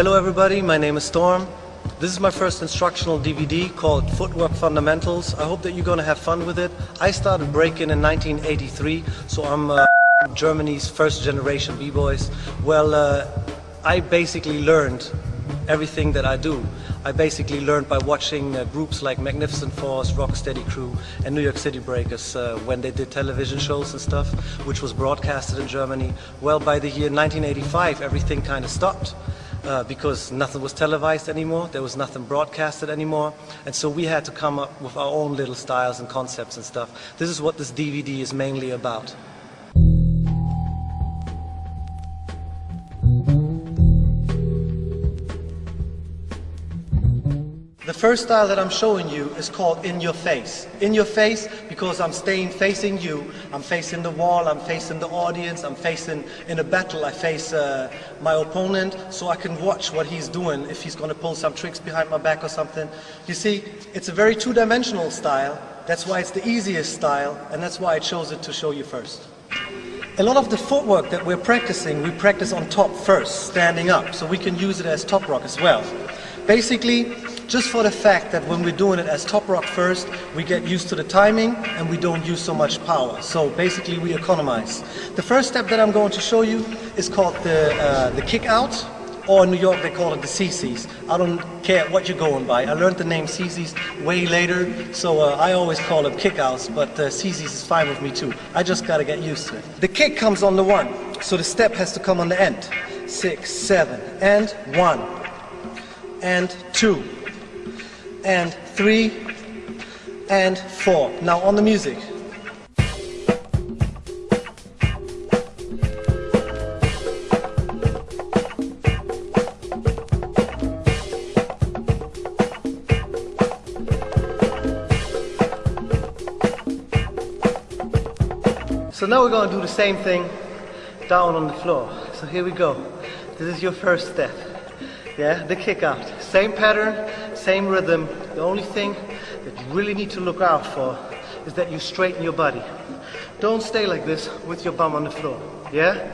Hello everybody, my name is Storm. This is my first instructional DVD called Footwork Fundamentals. I hope that you're gonna have fun with it. I started breaking in 1983, so I'm uh, Germany's first generation B-boys. Well, uh, I basically learned everything that I do. I basically learned by watching uh, groups like Magnificent Force, Rocksteady Crew and New York City Breakers uh, when they did television shows and stuff, which was broadcasted in Germany. Well, by the year 1985, everything kind of stopped. Uh, because nothing was televised anymore, there was nothing broadcasted anymore, and so we had to come up with our own little styles and concepts and stuff. This is what this DVD is mainly about. The first style that I'm showing you is called In Your Face. In Your Face because I'm staying facing you. I'm facing the wall, I'm facing the audience, I'm facing, in a battle, I face uh, my opponent so I can watch what he's doing, if he's going to pull some tricks behind my back or something. You see, it's a very two-dimensional style. That's why it's the easiest style and that's why I chose it to show you first. A lot of the footwork that we're practicing, we practice on top first, standing up, so we can use it as top rock as well. Basically, just for the fact that when we're doing it as top rock first, we get used to the timing and we don't use so much power. So basically we economize. The first step that I'm going to show you is called the, uh, the kick out, or in New York they call it the CCs. I don't care what you're going by. I learned the name CCs way later, so uh, I always call them kickouts, but uh, CCs is fine with me too. I just gotta get used to it. The kick comes on the one, so the step has to come on the end. Six, seven, and one, and two, and three and four. Now on the music. So now we're going to do the same thing down on the floor. So here we go. This is your first step. Yeah, the kick out. Same pattern, same rhythm. The only thing that you really need to look out for is that you straighten your body. Don't stay like this with your bum on the floor. Yeah?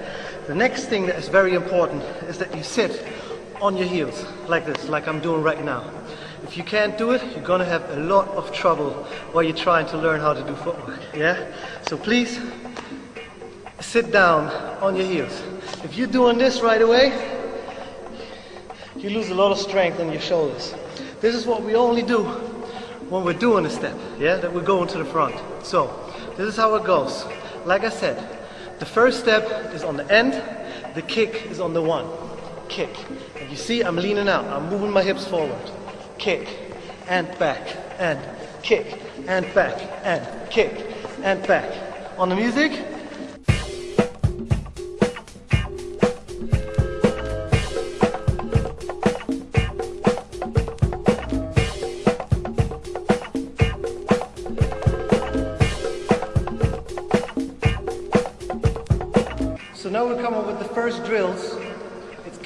The next thing that is very important is that you sit on your heels like this, like I'm doing right now. If you can't do it, you're gonna have a lot of trouble while you're trying to learn how to do footwork. Yeah? So please sit down on your heels. If you're doing this right away, you lose a lot of strength in your shoulders. This is what we only do when we're doing a step, yeah, that we're going to the front. So, this is how it goes. Like I said, the first step is on the end, the kick is on the one. Kick. And you see, I'm leaning out, I'm moving my hips forward. Kick, and back, and kick, and back, and kick, and back. On the music,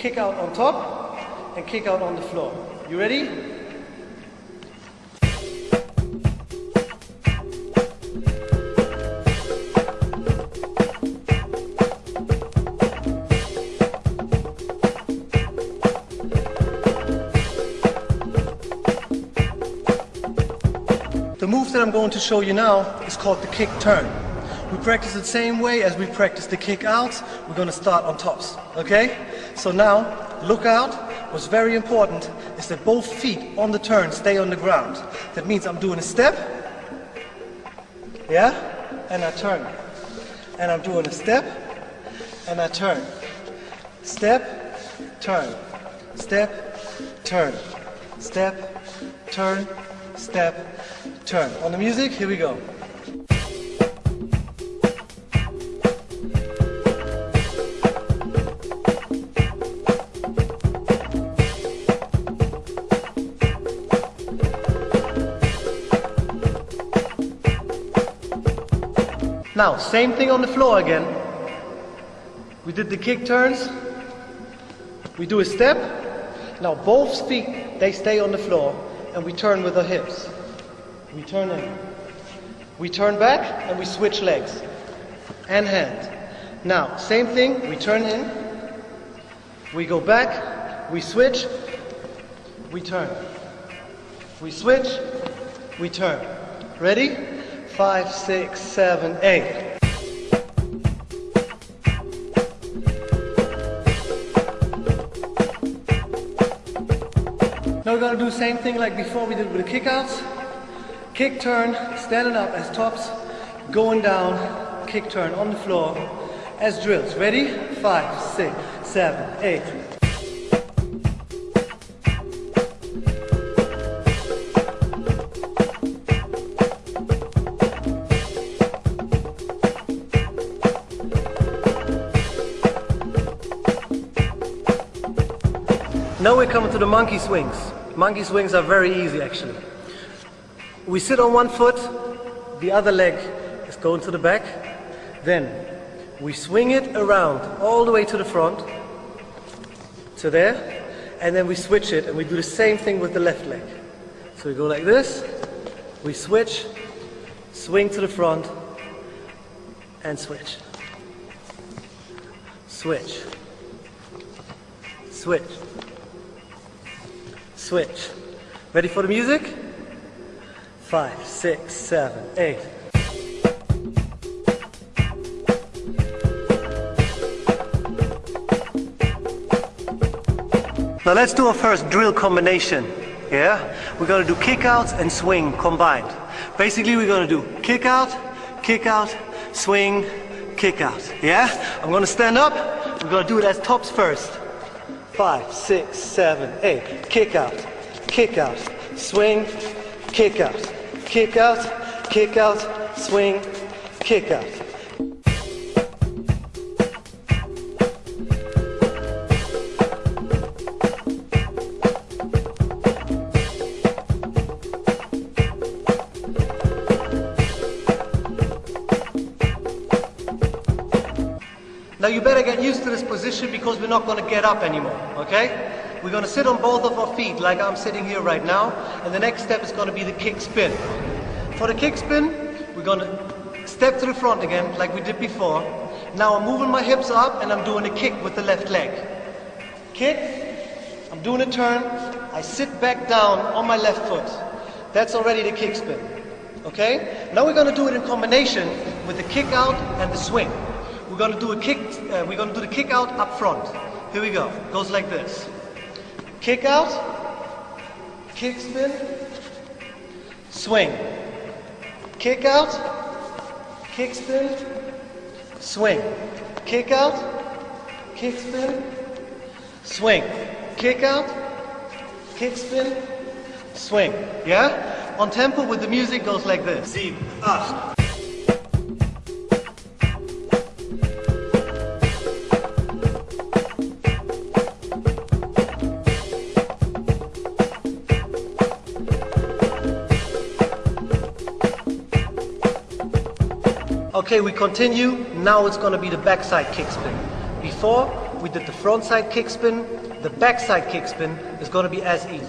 kick out on top and kick out on the floor. You ready? The move that I'm going to show you now is called the kick turn. We practice the same way as we practice the kick out. We're going to start on tops, okay? So now, look out. What's very important is that both feet on the turn stay on the ground. That means I'm doing a step, yeah? And I turn. And I'm doing a step, and I turn. Step, turn. Step, turn. Step, turn, step, turn. On the music, here we go. Now, same thing on the floor again. We did the kick turns. We do a step. Now both feet, they stay on the floor and we turn with our hips. We turn in. We turn back and we switch legs and hand. Now, same thing, we turn in. We go back We switch, we turn. We switch, we turn. Ready? Five, six, seven, eight. Now we're gonna do the same thing like before we did with the kickouts. Kick turn, standing up as tops, going down, kick turn on the floor as drills. Ready? Five, six, seven, eight. Now we're coming to the monkey swings. Monkey swings are very easy actually. We sit on one foot, the other leg is going to the back. Then we swing it around all the way to the front, to there, and then we switch it and we do the same thing with the left leg. So we go like this, we switch, swing to the front, and switch. Switch. Switch. Switch. Ready for the music? Five, six, seven, eight. Now let's do our first drill combination. Yeah? We're gonna do kick out and swing combined. Basically we're gonna do kick out, kick out, swing, kick out. Yeah? I'm gonna stand up. We're gonna do it as tops first. Five, six, seven, eight. Kick out, kick out, swing, kick out, kick out, kick out, swing, kick out. Because we're not going to get up anymore, okay? We're going to sit on both of our feet like I'm sitting here right now, and the next step is going to be the kick spin. For the kick spin, we're going to step to the front again like we did before. Now I'm moving my hips up and I'm doing a kick with the left leg. Kick, I'm doing a turn, I sit back down on my left foot. That's already the kick spin. Okay? Now we're going to do it in combination with the kick out and the swing. We're going to do a kick, uh, we're going to do the kick out up front. Here we go. Goes like this. Kick out, kick spin, swing. Kick out, kick spin, swing. Kick out, kick spin, swing. Kick out, kick spin, swing. Yeah? On tempo with the music goes like this. Sieben, acht. Okay, we continue. Now it's going to be the backside kick spin. Before, we did the front side kick spin. The backside kick spin is going to be as easy.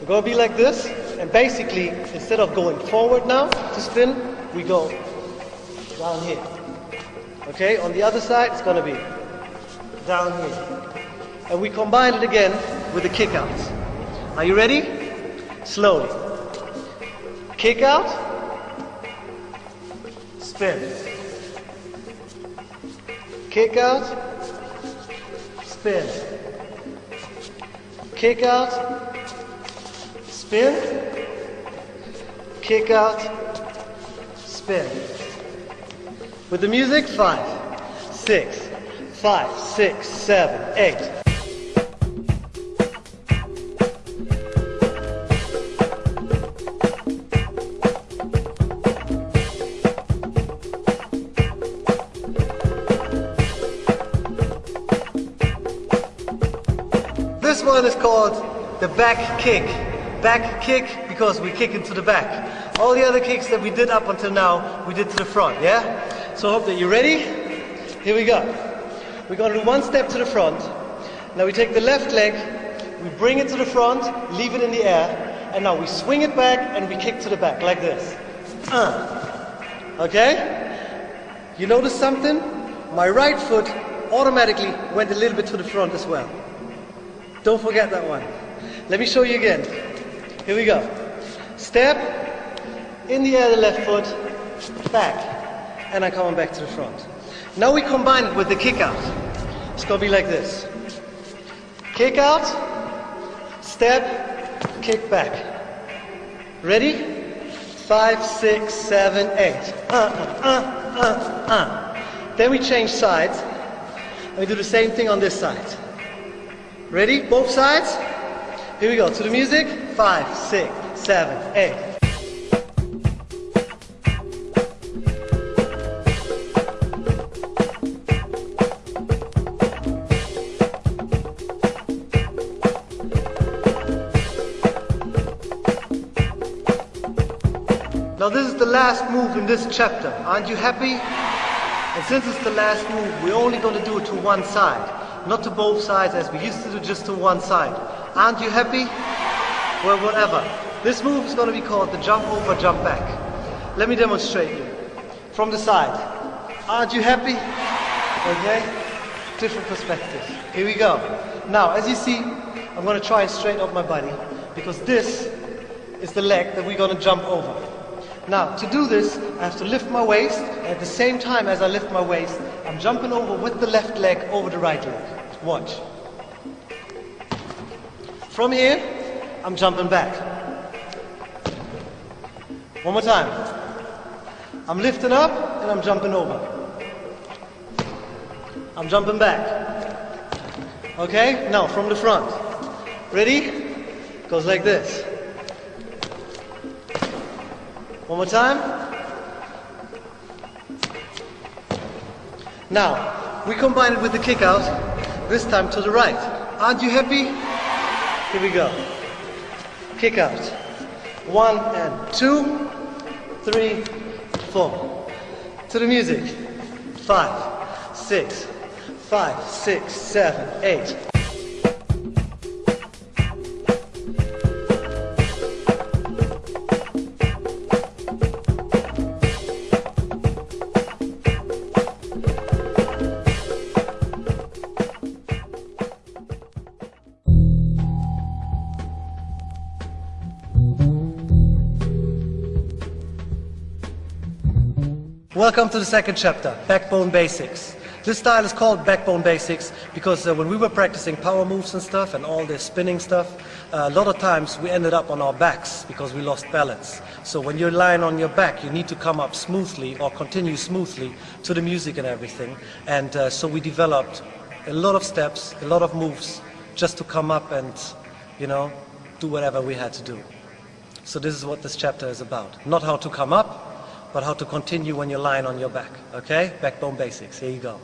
We're going to be like this, and basically, instead of going forward now to spin, we go down here. Okay, on the other side, it's going to be down here. And we combine it again with the kick outs. Are you ready? Slowly. Kick out, spin. Kick out, spin. Kick out, spin. Kick out, spin. With the music, five, six, five, six, seven, eight. One is called the back kick. Back kick because we kick into the back. All the other kicks that we did up until now, we did to the front, yeah? So I hope that you're ready. Here we go. We're gonna do one step to the front. Now we take the left leg, we bring it to the front, leave it in the air, and now we swing it back and we kick to the back like this. Uh. Okay? You notice something? My right foot automatically went a little bit to the front as well. Don't forget that one. Let me show you again. Here we go. Step, in the air the left foot, back, and I'm coming back to the front. Now we combine it with the kick out. It's gonna be like this. Kick out, step, kick back. Ready? Five, six, seven, eight. Uh, uh, uh, uh. Then we change sides. And we do the same thing on this side. Ready? Both sides? Here we go. To the music. Five, six, seven, eight. Now this is the last move in this chapter. Aren't you happy? And since it's the last move, we're only going to do it to one side. Not to both sides as we used to do just to one side. Aren't you happy? Well, whatever. This move is going to be called the jump over, jump back. Let me demonstrate you. From the side. Aren't you happy? Okay? Different perspective. Here we go. Now, as you see, I'm going to try and straighten up my body because this is the leg that we're going to jump over. Now, to do this, I have to lift my waist, and at the same time as I lift my waist, I'm jumping over with the left leg over the right leg. Watch. From here, I'm jumping back. One more time. I'm lifting up, and I'm jumping over. I'm jumping back. Okay? Now, from the front. Ready? Goes like this. One more time. Now, we combine it with the kick out, this time to the right. Aren't you happy? Here we go. Kick out. One and two, three, four. To the music. Five, six, five, six, seven, eight. Welcome to the second chapter, Backbone Basics. This style is called Backbone Basics because uh, when we were practicing power moves and stuff and all this spinning stuff, uh, a lot of times we ended up on our backs because we lost balance. So when you're lying on your back, you need to come up smoothly or continue smoothly to the music and everything. And uh, so we developed a lot of steps, a lot of moves just to come up and, you know, do whatever we had to do. So this is what this chapter is about. Not how to come up, but how to continue when you're lying on your back. Okay? Backbone basics. Here you go.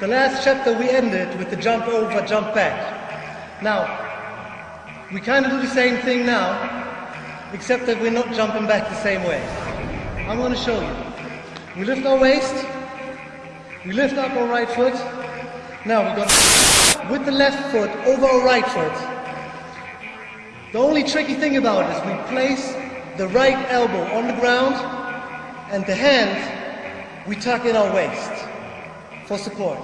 The last chapter we ended with the jump over, jump back. Now, we kind of do the same thing now, except that we're not jumping back the same way. I'm going to show you. We lift our waist, we lift up our right foot. Now we go with the left foot over our right foot. The only tricky thing about it is we place the right elbow on the ground and the hand we tuck in our waist for support.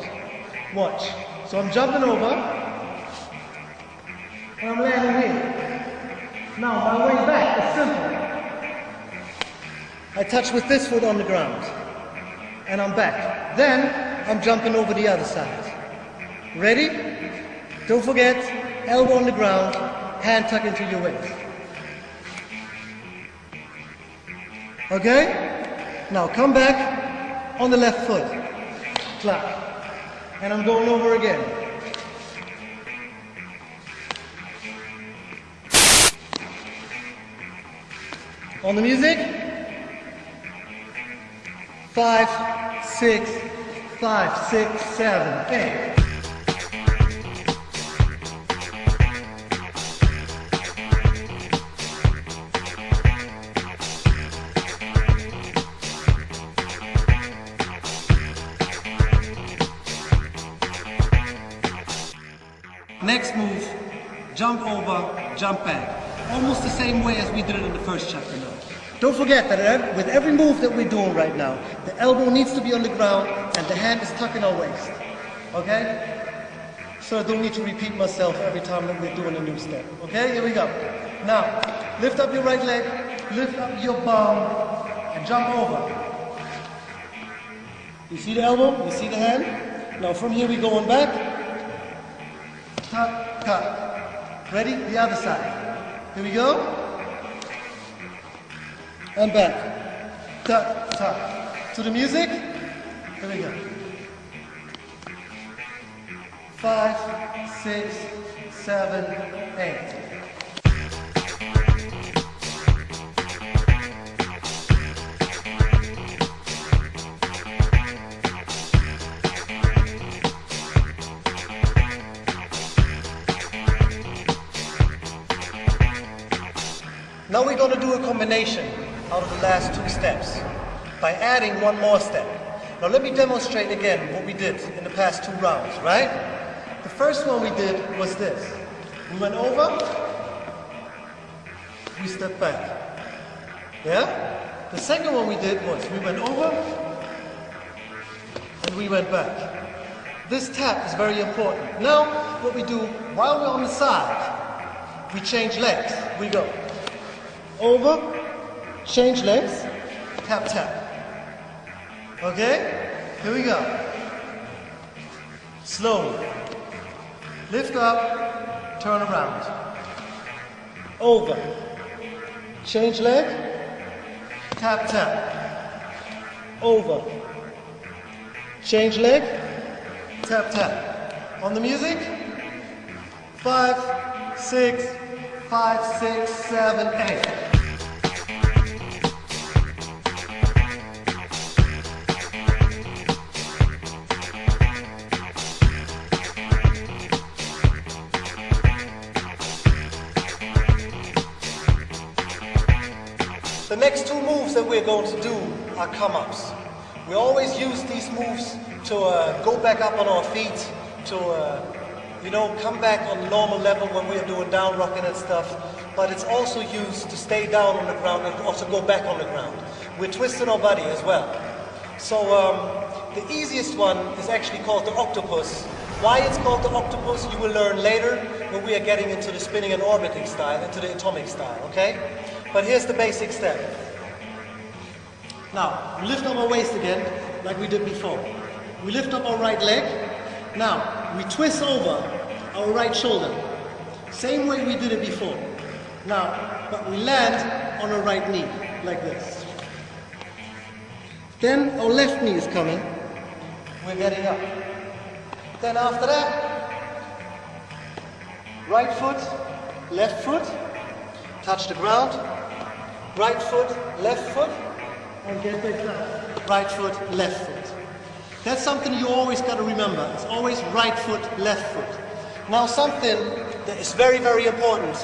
Watch. So I'm jumping over and I'm landing here. Now my way back is simple. I touch with this foot on the ground and I'm back. Then I'm jumping over the other side. Ready? Don't forget, elbow on the ground, hand tuck into your waist. Okay? Now come back on the left foot. Clap. And I'm going over again. On the music. Five, six, five, six, seven, eight. Next move, jump over, jump back. Almost the same way as we did it in the first chapter now. Don't forget that uh, with every move that we're doing right now, the elbow needs to be on the ground and the hand is tucking our waist. Okay? so I don't need to repeat myself every time that we're doing a new step. Okay, here we go. Now, lift up your right leg, lift up your bum, and jump over. You see the elbow? You see the hand? Now from here we go on back. Tuck, tuck. Ready? The other side. Here we go. And back. Tuck, tuck. To the music. Here we go. Five, six, seven, eight. Now we're going to do a combination out of the last two steps by adding one more step. Now let me demonstrate again what we did in the past two rounds, right? The first one we did was this. We went over, we stepped back. Yeah? The second one we did was we went over and we went back. This tap is very important. Now what we do while we're on the side, we change legs. We go over, change legs, tap, tap. Okay? Here we go. Slowly. Lift up, turn around. Over. Change leg, tap, tap. Over. Change leg, tap, tap. On the music, five, six, five, six, seven, eight. We're going to do are come-ups. We always use these moves to uh, go back up on our feet, to uh, you know, come back on normal level when we're doing down rocking and stuff, but it's also used to stay down on the ground and also go back on the ground. We're twisting our body as well. So um, the easiest one is actually called the octopus. Why it's called the octopus, you will learn later when we are getting into the spinning and orbiting style, into the atomic style, okay? But here's the basic step. Now, we lift up our waist again, like we did before. We lift up our right leg. Now, we twist over our right shoulder. Same way we did it before. Now, but we land on our right knee, like this. Then our left knee is coming. We're getting up. Then after that, right foot, left foot, touch the ground, right foot, left foot, and get back down. Right foot, left foot. That's something you always got to remember. It's always right foot, left foot. Now something that is very, very important.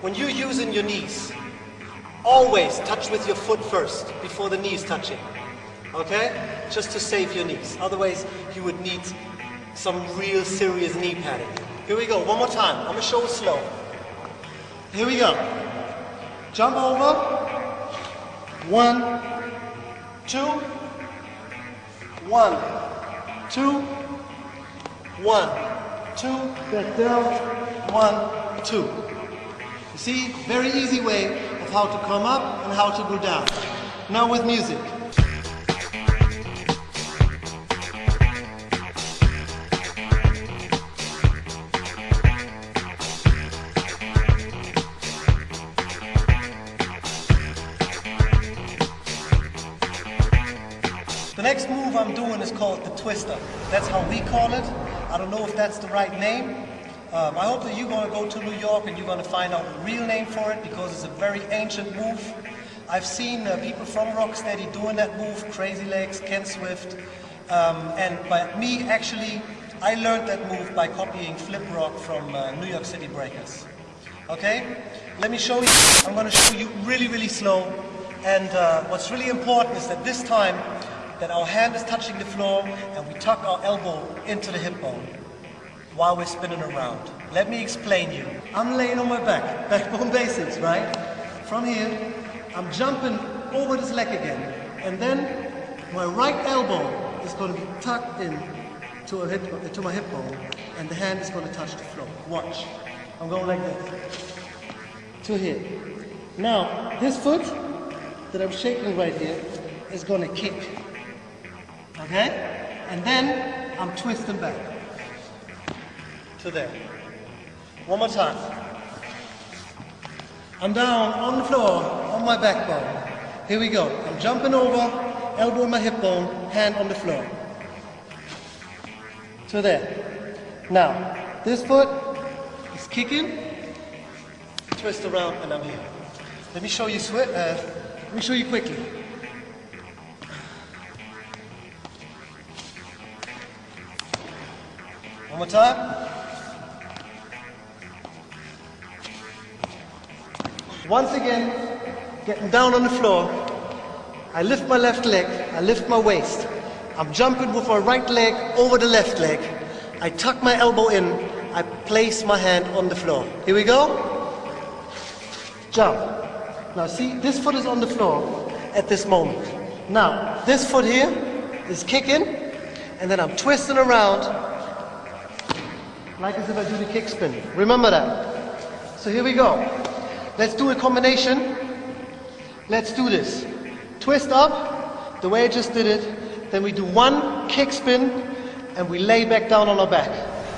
When you're using your knees, always touch with your foot first before the knees touching. Okay? Just to save your knees. Otherwise, you would need some real serious knee padding. Here we go, one more time. I'm gonna show slow. Here we go. Jump over. One, two, one, two, one, two, back down, one, two. You see, very easy way of how to come up and how to go down. Now with music. Is called the twister. That's how we call it. I don't know if that's the right name. Um, I hope that you're going to go to New York and you're going to find out the real name for it because it's a very ancient move. I've seen uh, people from Rocksteady doing that move, Crazy Legs, Ken Swift, um, and by me actually, I learned that move by copying Flip Rock from uh, New York City Breakers. Okay? Let me show you. I'm going to show you really, really slow. And uh, what's really important is that this time that our hand is touching the floor and we tuck our elbow into the hip bone while we're spinning around. Let me explain you. I'm laying on my back, backbone basics, right? From here, I'm jumping over this leg again, and then my right elbow is going to be tucked in to, hip, to my hip bone, and the hand is going to touch the floor. Watch. I'm going like this. To here. Now, this foot that I'm shaking right here is going to kick. Okay? And then I'm twisting back. To there. One more time. I'm down on the floor, on my backbone. Here we go. I'm jumping over, elbow on my hip bone, hand on the floor. To there. Now, this foot is kicking, twist around, and I'm here. Let me show you uh, let me show you quickly. More time. Once again, getting down on the floor. I lift my left leg, I lift my waist. I'm jumping with my right leg over the left leg. I tuck my elbow in, I place my hand on the floor. Here we go. Jump. Now see, this foot is on the floor at this moment. Now, this foot here is kicking, and then I'm twisting around like as if I do the kick spin. Remember that. So here we go. Let's do a combination. Let's do this. Twist up, the way I just did it. Then we do one kick spin, and we lay back down on our back.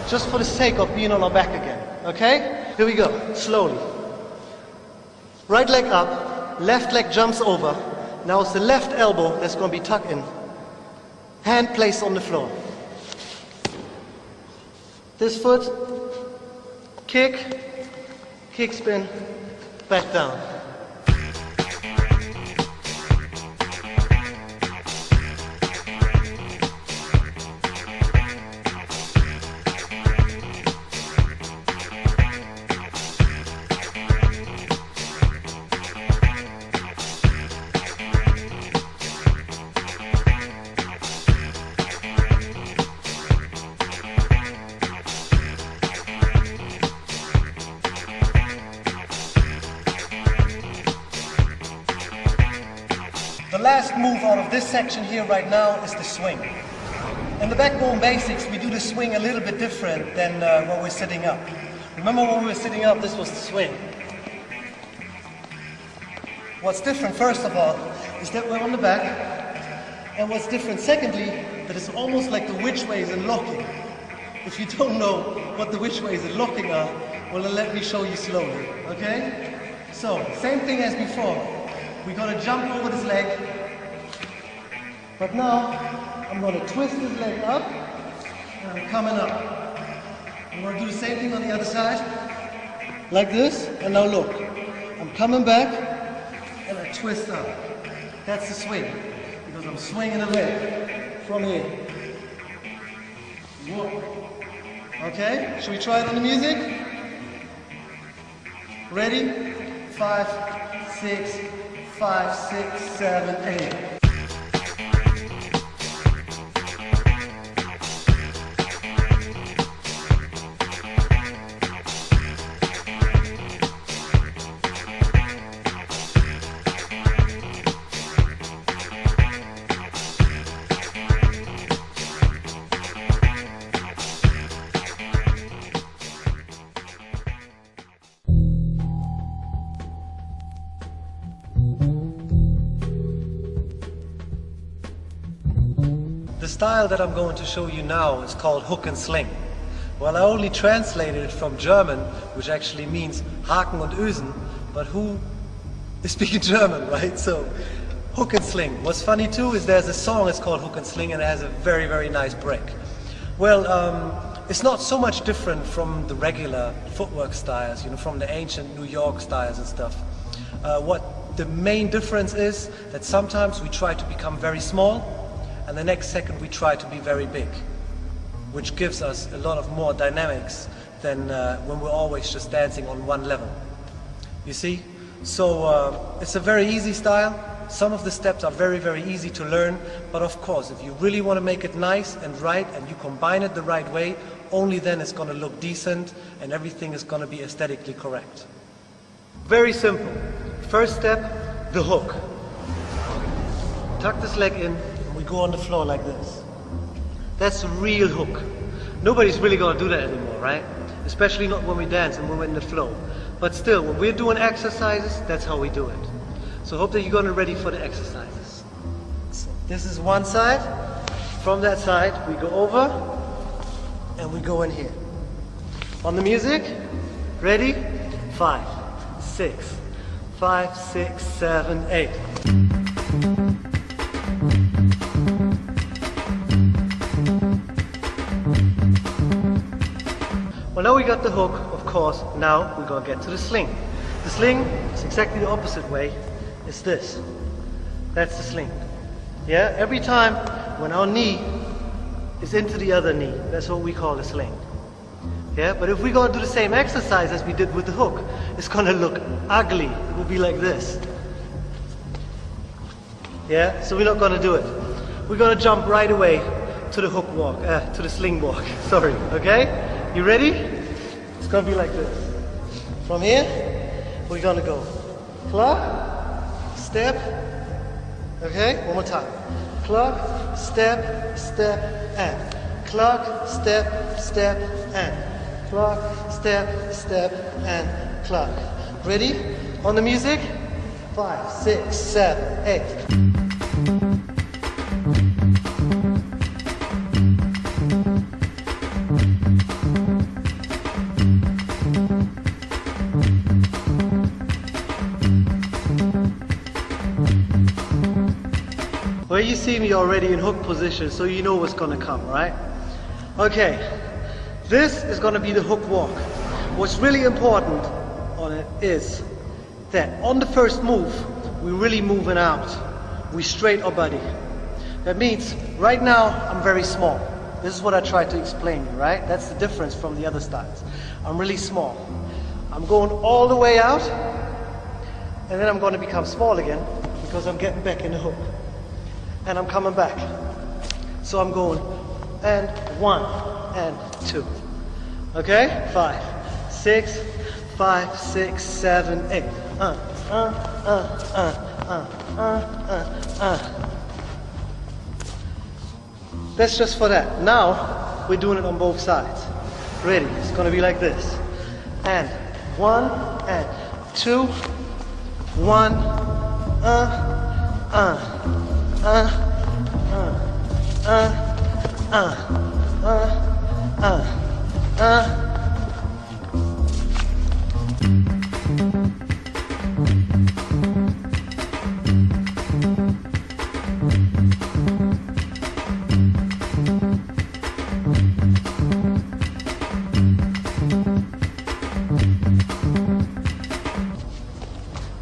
Just for the sake of being on our back again. Okay? Here we go. Slowly. Right leg up, left leg jumps over. Now it's the left elbow that's going to be tucked in. Hand placed on the floor. This foot, kick, kick spin, back down. Section here right now is the swing. In the backbone basics, we do the swing a little bit different than uh, we're sitting up. Remember when we were sitting up, this was the swing. What's different, first of all, is that we're on the back. And what's different, secondly, that it's almost like the which ways in locking. If you don't know what the which ways in locking are, well, then let me show you slowly, okay? So, same thing as before. We're gonna jump over this leg. But now, I'm gonna twist this leg up, and I'm coming up. I'm gonna do the same thing on the other side, like this, and now look. I'm coming back, and I twist up. That's the swing, because I'm swinging the leg from here. Whoa. Okay, should we try it on the music? Ready? Five, six, five, six, seven, eight. Style that I'm going to show you now is called hook and sling. Well, I only translated it from German, which actually means Haken und Ösen, but who is speaking German, right? So, hook and sling. What's funny too is there's a song, it's called Hook and Sling, and it has a very, very nice break. Well, um, it's not so much different from the regular footwork styles, you know, from the ancient New York styles and stuff. Uh, what the main difference is that sometimes we try to become very small, and the next second we try to be very big, which gives us a lot of more dynamics than uh, when we're always just dancing on one level. You see? So uh, it's a very easy style. Some of the steps are very, very easy to learn, but of course, if you really want to make it nice and right and you combine it the right way, only then it's going to look decent and everything is going to be aesthetically correct. Very simple. First step, the hook. Tuck this leg in, go on the floor like this. That's a real hook. Nobody's really gonna do that anymore, right? Especially not when we dance and when we're in the flow. But still, when we're doing exercises, that's how we do it. So hope that you're gonna ready for the exercises. So this is one side. From that side, we go over and we go in here. On the music, ready? Five, six, five, six, seven, eight. Got the hook, of course, now we're gonna get to the sling. The sling is exactly the opposite way. It's this. That's the sling. Yeah, every time when our knee is into the other knee, that's what we call a sling. Yeah, but if we're gonna do the same exercise as we did with the hook, it's gonna look ugly. It will be like this. Yeah, so we're not gonna do it. We're gonna jump right away to the hook walk, uh, to the sling walk, sorry, okay? You ready? It's gonna be like this. From here, we're gonna go clock, step, okay? One more time. Clock, step, step, and. Clock, step, step, and. Clock, step, step, and clock. Ready? On the music? Five, six, seven, eight. See me already in hook position, so you know what's gonna come, right? Okay, this is gonna be the hook walk. What's really important on it is that on the first move, we're really moving out. We straight our body. That means right now I'm very small. This is what I tried to explain, right? That's the difference from the other styles. I'm really small. I'm going all the way out, and then I'm to become small again because I'm getting back in the hook. And I'm coming back. So I'm going and one and two. Okay? Five, six, five, six, seven, eight. Uh, uh, uh, uh, uh, uh, uh, uh. That's just for that. Now we're doing it on both sides. Ready? It's gonna be like this. And one and two, one, uh, uh,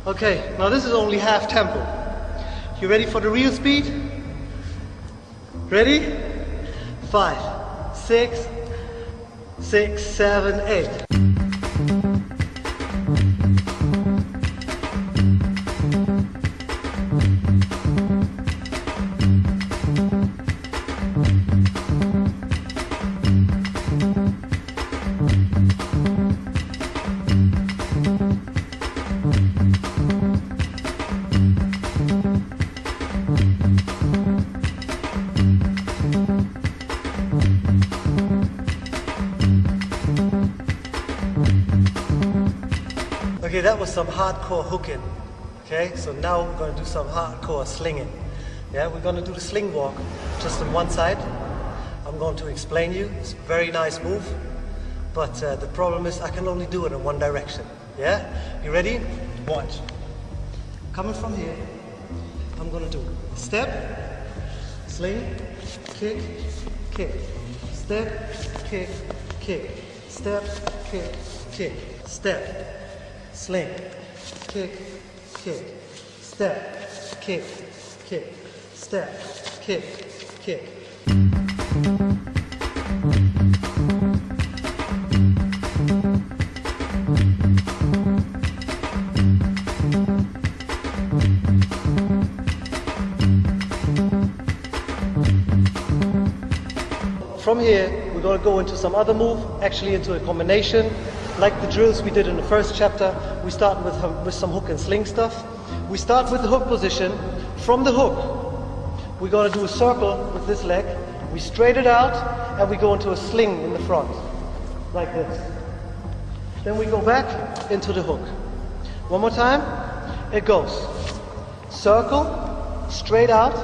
Okay, now this is only half tempo. You ready for the real speed? Ready? Five, six, six, seven, eight. Some hardcore hooking. Okay, so now we're gonna do some hardcore slinging. Yeah, we're gonna do the sling walk just on one side. I'm going to explain you. It's a very nice move, but uh, the problem is I can only do it in one direction. Yeah, you ready? Watch. Coming from here, I'm gonna do step, sling, kick, kick, step, kick, kick, step, kick, kick, step, sling, kick, kick, step, kick, kick, step, kick, kick. From here, we're going to go into some other move, actually into a combination. Like the drills we did in the first chapter, we start with, with some hook and sling stuff. We start with the hook position. From the hook, we're going to do a circle with this leg, We straight it out and we go into a sling in the front, like this. Then we go back into the hook. One more time. It goes. Circle, straight out,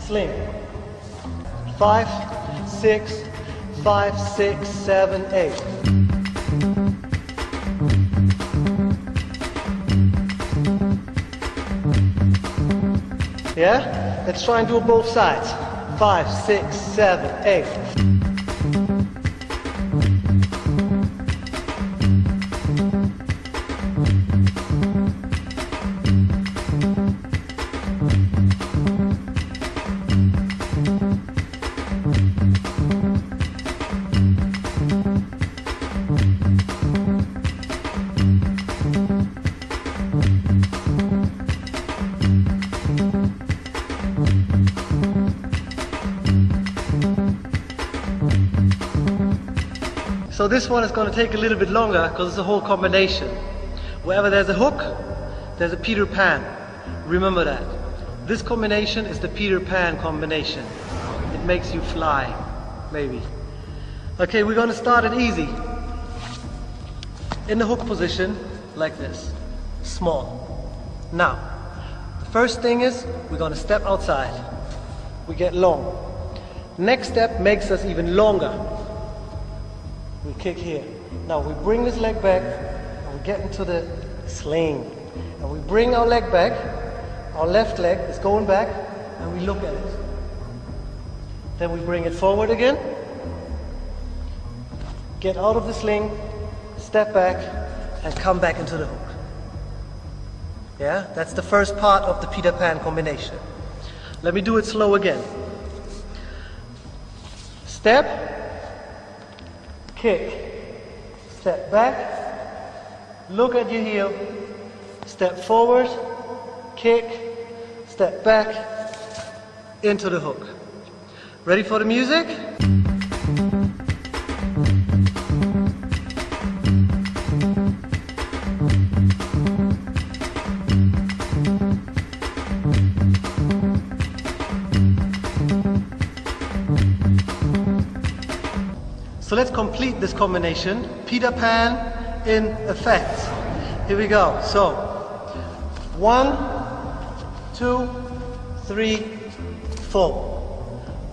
sling. Five, six, five, six, seven, eight. Yeah? Let's try and do both sides. Five, six, seven, eight. So this one is going to take a little bit longer because it's a whole combination. Wherever there's a hook, there's a Peter Pan. Remember that. This combination is the Peter Pan combination. It makes you fly, maybe. Okay, we're going to start it easy. In the hook position, like this. Small. Now, the first thing is we're going to step outside. We get long. Next step makes us even longer. We kick here. Now we bring this leg back and we get into the sling. And we bring our leg back. Our left leg is going back and we look at it. Then we bring it forward again. Get out of the sling, step back and come back into the hook. Yeah, that's the first part of the Peter Pan combination. Let me do it slow again. Step, kick, step back, look at your heel, step forward, kick, step back, into the hook. Ready for the music? Complete this combination. Peter Pan in effect. Here we go. So, one, two, three, four.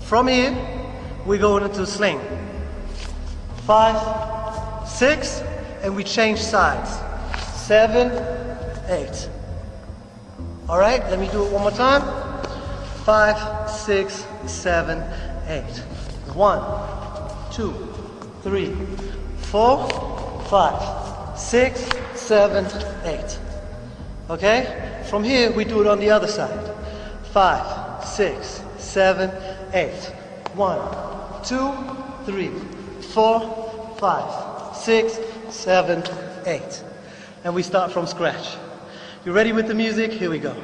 From here, we go into sling. Five, six, and we change sides. Seven, eight. All right, let me do it one more time. Five, six, seven, eight. One, two, three, four, five, six, seven, eight. Okay? From here, we do it on the other side. Five, six, seven, eight. One, two, three, four, five, six, seven, eight. And we start from scratch. You ready with the music? Here we go.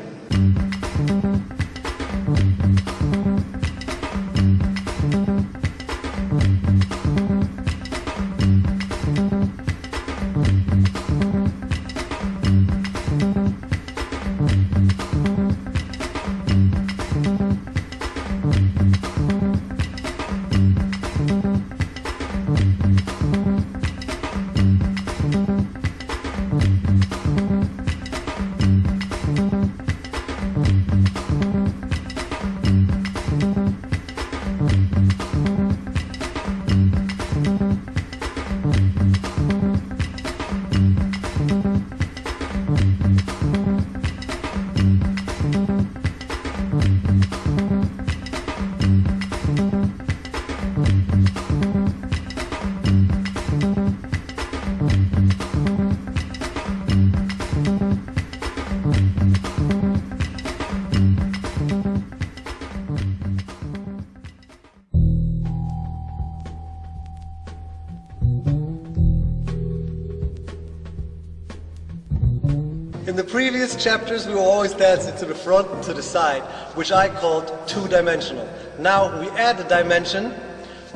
Previous chapters, we were always dancing to the front and to the side, which I called two-dimensional. Now we add a dimension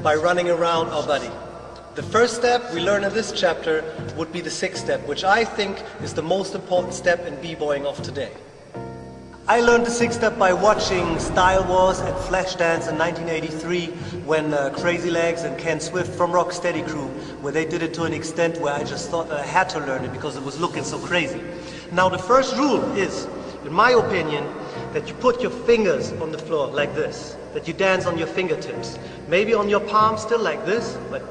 by running around our body. The first step we learn in this chapter would be the six step, which I think is the most important step in b-boying of today. I learned the six step by watching Style Wars and Flashdance in 1983 when uh, Crazy Legs and Ken Swift from Rocksteady Crew, where they did it to an extent where I just thought that I had to learn it because it was looking so crazy. Now the first rule is, in my opinion, that you put your fingers on the floor like this, that you dance on your fingertips. Maybe on your palm still like this, but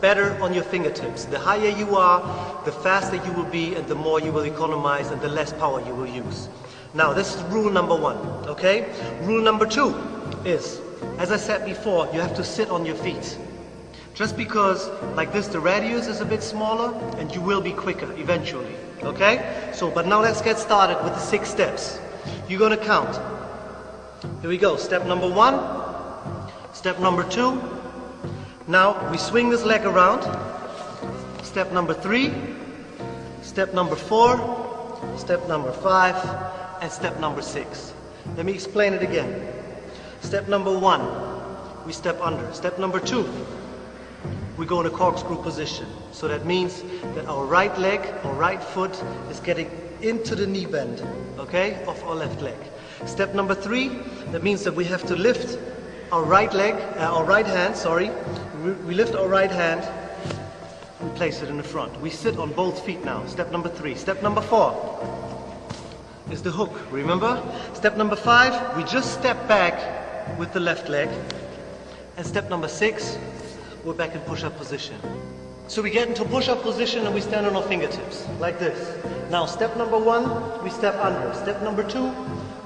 better on your fingertips. The higher you are, the faster you will be and the more you will economize and the less power you will use. Now, this is rule number one, okay? Rule number two is, as I said before, you have to sit on your feet. Just because, like this, the radius is a bit smaller, and you will be quicker eventually, okay? So, but now let's get started with the six steps. You're gonna count. Here we go, step number one, step number two. Now, we swing this leg around. Step number three, step number four, step number five, and step number six. Let me explain it again. Step number one, we step under. Step number two, we go in a corkscrew position. So that means that our right leg, our right foot is getting into the knee bend, okay, of our left leg. Step number three, that means that we have to lift our right leg, uh, our right hand, sorry. We, we lift our right hand, we place it in the front. We sit on both feet now. Step number three. Step number four, is the hook, remember? Step number five, we just step back with the left leg. And step number six, we're back in push-up position. So we get into push-up position and we stand on our fingertips, like this. Now step number one, we step under. Step number two,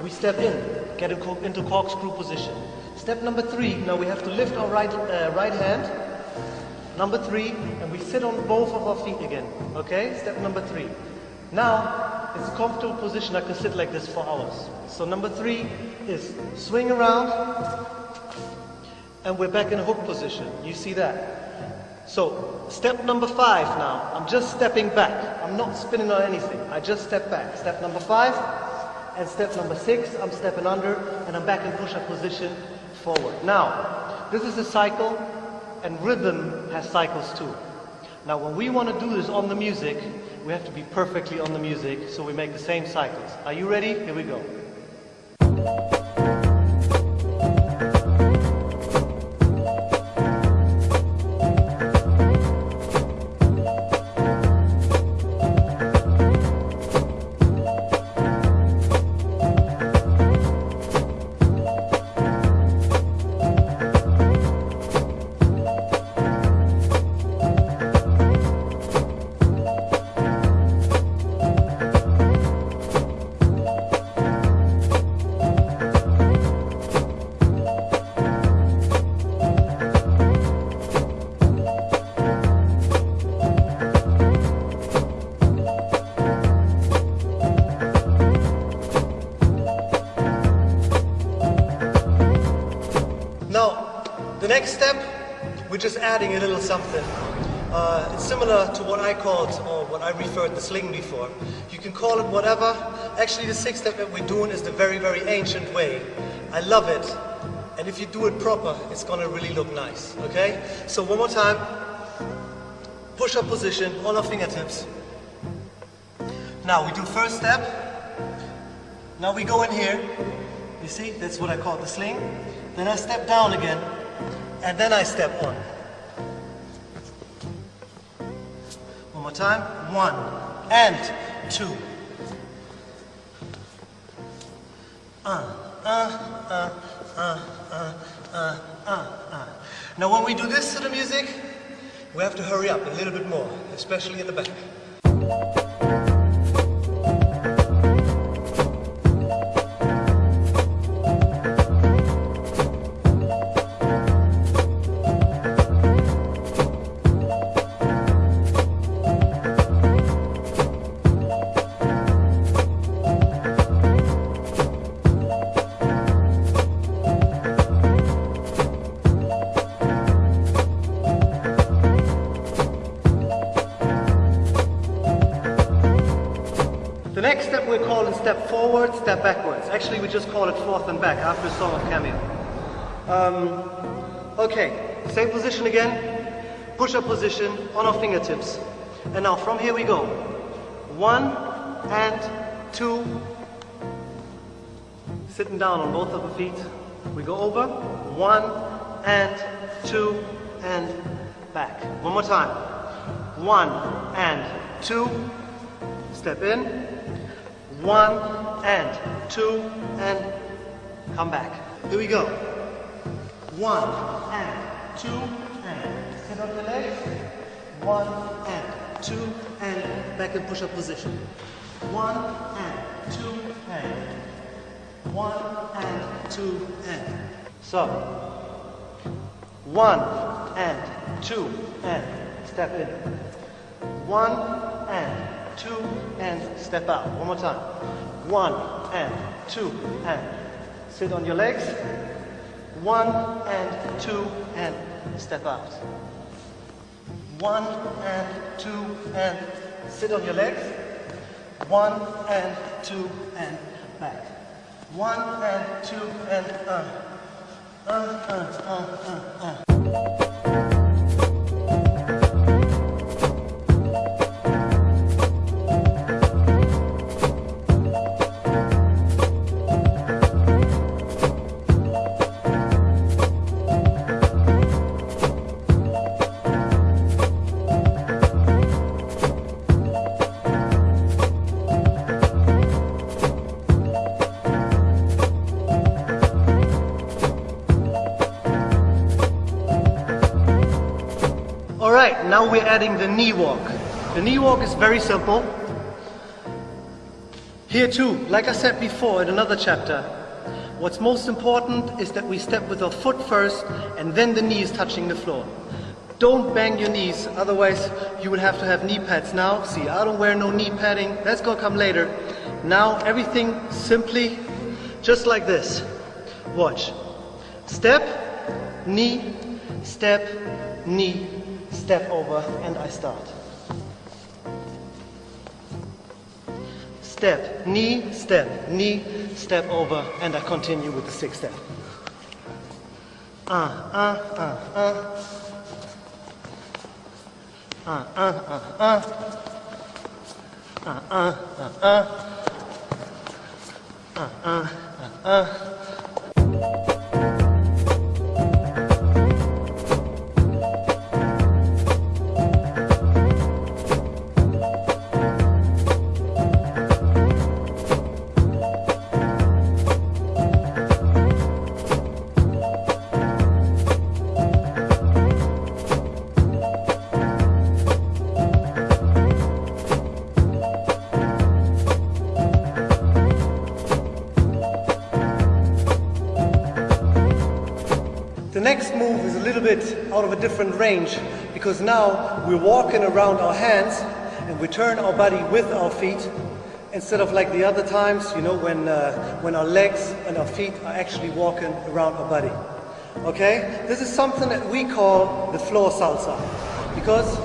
we step in, get into corkscrew position. Step number three, now we have to lift our right, uh, right hand. Number three, and we sit on both of our feet again, okay? Step number three. Now, it's a comfortable position. I can sit like this for hours. So number three is swing around, and we're back in a hook position. You see that? So step number five now, I'm just stepping back. I'm not spinning on anything. I just step back. Step number five, and step number six, I'm stepping under, and I'm back in push-up position forward. Now, this is a cycle, and rhythm has cycles too. Now, when we want to do this on the music, we have to be perfectly on the music, so we make the same cycles. Are you ready? Here we go. Adding a little something. Uh, it's similar to what I called, or what I referred the sling before. You can call it whatever. Actually, the six step that we're doing is the very, very ancient way. I love it. And if you do it proper, it's gonna really look nice, okay? So one more time. Push-up position on our fingertips. Now we do first step. Now we go in here. You see, that's what I call the sling. Then I step down again and then I step on. More time. One and two. Uh, uh, uh. Now when we do this to the music, we have to hurry up a little bit more, especially in the back. Call it forth and back after a song of Cameo. Um, okay, same position again. Push-up position on our fingertips. And now from here we go. One and two Sitting down on both of the feet. We go over. One and two and back. One more time. One and two. Step in. One and two and come back. Here we go. One and two and sit on the legs. One and two and back in push-up position. One and two and one and two and. So, one and two and step in. One and two and step out. One more time. One and two and sit on your legs. One and two and step out. One and two and sit on your legs. One and two and back. One and two and uh. Uh, uh, uh, uh, uh. We're adding the knee walk. The knee walk is very simple. Here too, like I said before in another chapter, what's most important is that we step with our foot first and then the knee is touching the floor. Don't bang your knees, otherwise you will have to have knee pads now. See, I don't wear no knee padding, that's gonna come later. Now everything simply just like this. Watch. Step, knee, step, knee, step over, and I start. Step, knee, step, knee, step over, and I continue with the six step. Uh, uh, uh, uh. Uh, uh, uh, uh. Uh, uh, uh, uh. Uh, uh, uh, uh. Out of a different range because now we're walking around our hands and we turn our body with our feet instead of like the other times, you know, when, uh, when our legs and our feet are actually walking around our body. Okay? This is something that we call the floor salsa because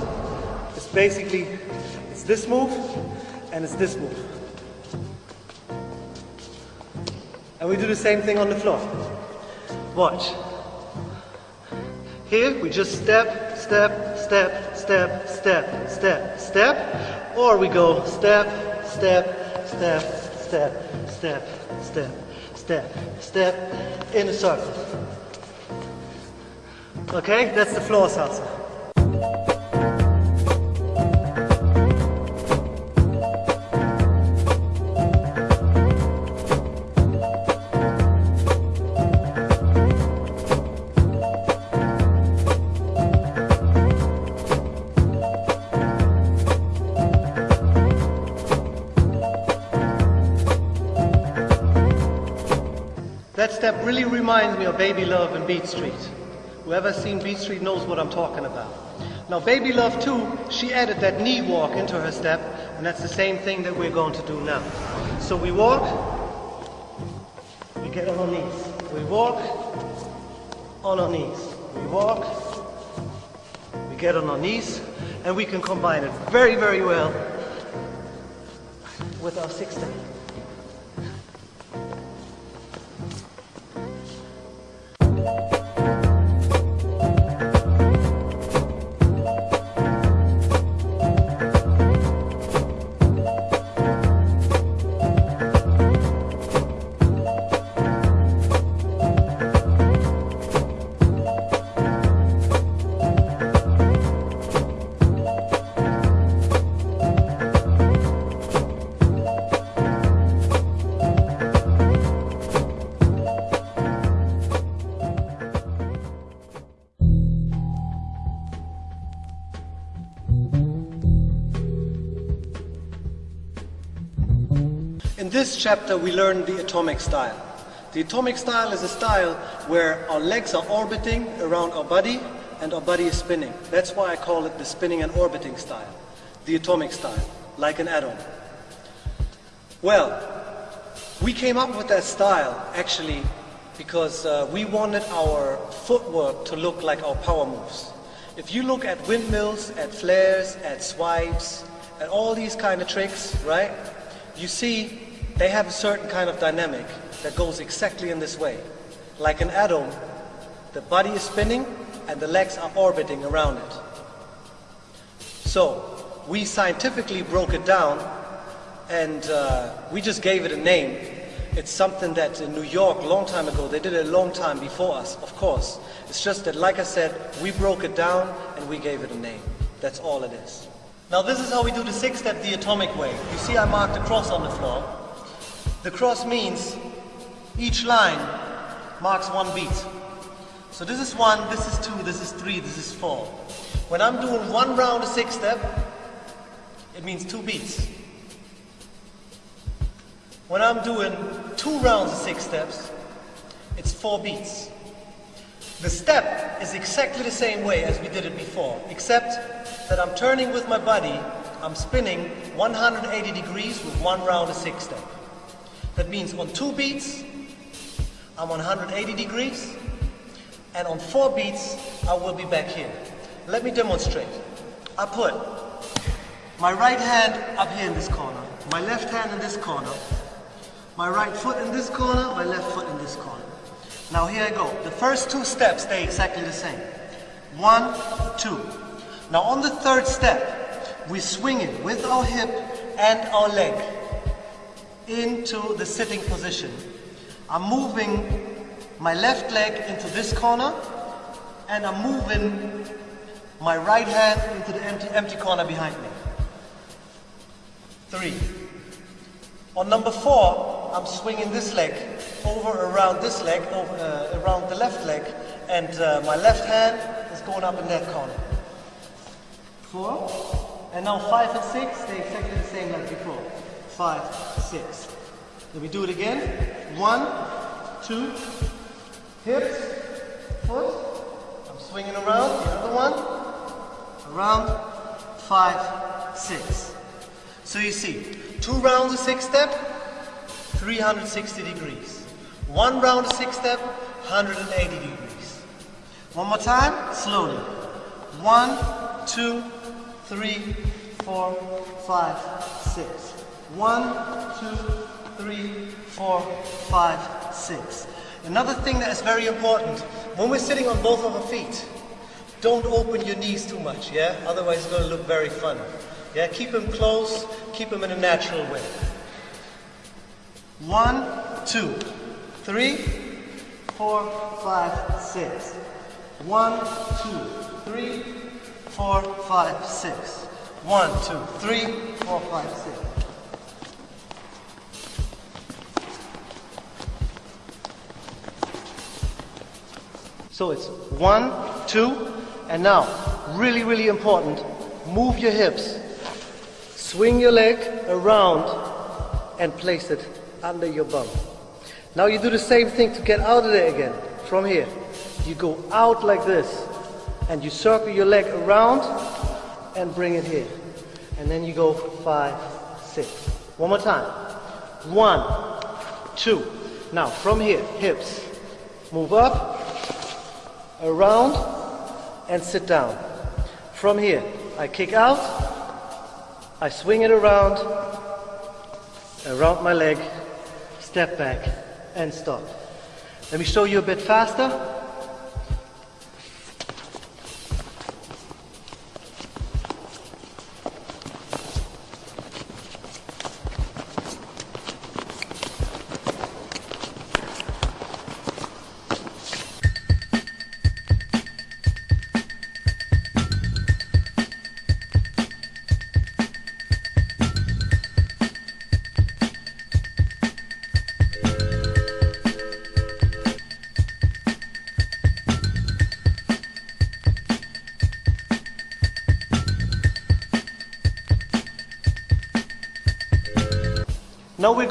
it's basically, it's this move and it's this move. And we do the same thing on the floor. Watch. Here we just step, step, step, step, step, step, step, or we go step, step, step, step, step, step, step, step in a circle. Okay, that's the floor salsa. That step really reminds me of Baby Love and Beat Street. Whoever's seen Beat Street knows what I'm talking about. Now, Baby Love too, she added that knee walk into her step, and that's the same thing that we're going to do now. So we walk, we get on our knees. We walk, on our knees. We walk, we get on our knees, and we can combine it very, very well with our six step. This chapter, we learn the atomic style. The atomic style is a style where our legs are orbiting around our body and our body is spinning. That's why I call it the spinning and orbiting style, the atomic style, like an atom. Well, we came up with that style actually because uh, we wanted our footwork to look like our power moves. If you look at windmills, at flares, at swipes, at all these kind of tricks, right? You see they have a certain kind of dynamic that goes exactly in this way. Like an atom, the body is spinning and the legs are orbiting around it. So, we scientifically broke it down and uh, we just gave it a name. It's something that in New York, long time ago, they did it a long time before us, of course. It's just that, like I said, we broke it down and we gave it a name. That's all it is. Now this is how we do the six step the atomic way. You see I marked a cross on the floor. The cross means each line marks one beat. So this is one, this is two, this is three, this is four. When I'm doing one round of six step, it means two beats. When I'm doing two rounds of six steps, it's four beats. The step is exactly the same way as we did it before, except that I'm turning with my body, I'm spinning 180 degrees with one round of six step. That means on two beats, I'm 180 degrees, and on four beats, I will be back here. Let me demonstrate. I put my right hand up here in this corner, my left hand in this corner, my right foot in this corner, my left foot in this corner. Now here I go. The first two steps stay exactly the same. One, two. Now on the third step, we swing it with our hip and our leg into the sitting position. I'm moving my left leg into this corner and I'm moving my right hand into the empty, empty corner behind me. Three. On number four, I'm swinging this leg over around this leg, over, uh, around the left leg, and uh, my left hand is going up in that corner. Four. And now five and six, stay exactly the same like before five, six. Let me do it again. One, two, hips, foot. I'm swinging around. The other one. Around, five, six. So you see, two rounds of six step, 360 degrees. One round of six step, 180 degrees. One more time, slowly. One, two, three, four, five, six. One, two, three, four, five, six. Another thing that is very important, when we're sitting on both of our feet, don't open your knees too much, yeah? Otherwise it's going to look very funny. Yeah, keep them close, keep them in a natural way. One, two, three, four, five, six. One, two, three, four, five, six. One, two, three, four, five, six. So it's one, two, and now, really, really important, move your hips. Swing your leg around and place it under your bum. Now you do the same thing to get out of there again, from here. You go out like this, and you circle your leg around and bring it here. And then you go five, six. One more time. One, two. Now from here, hips. Move up, around and sit down. From here, I kick out, I swing it around, around my leg, step back and stop. Let me show you a bit faster.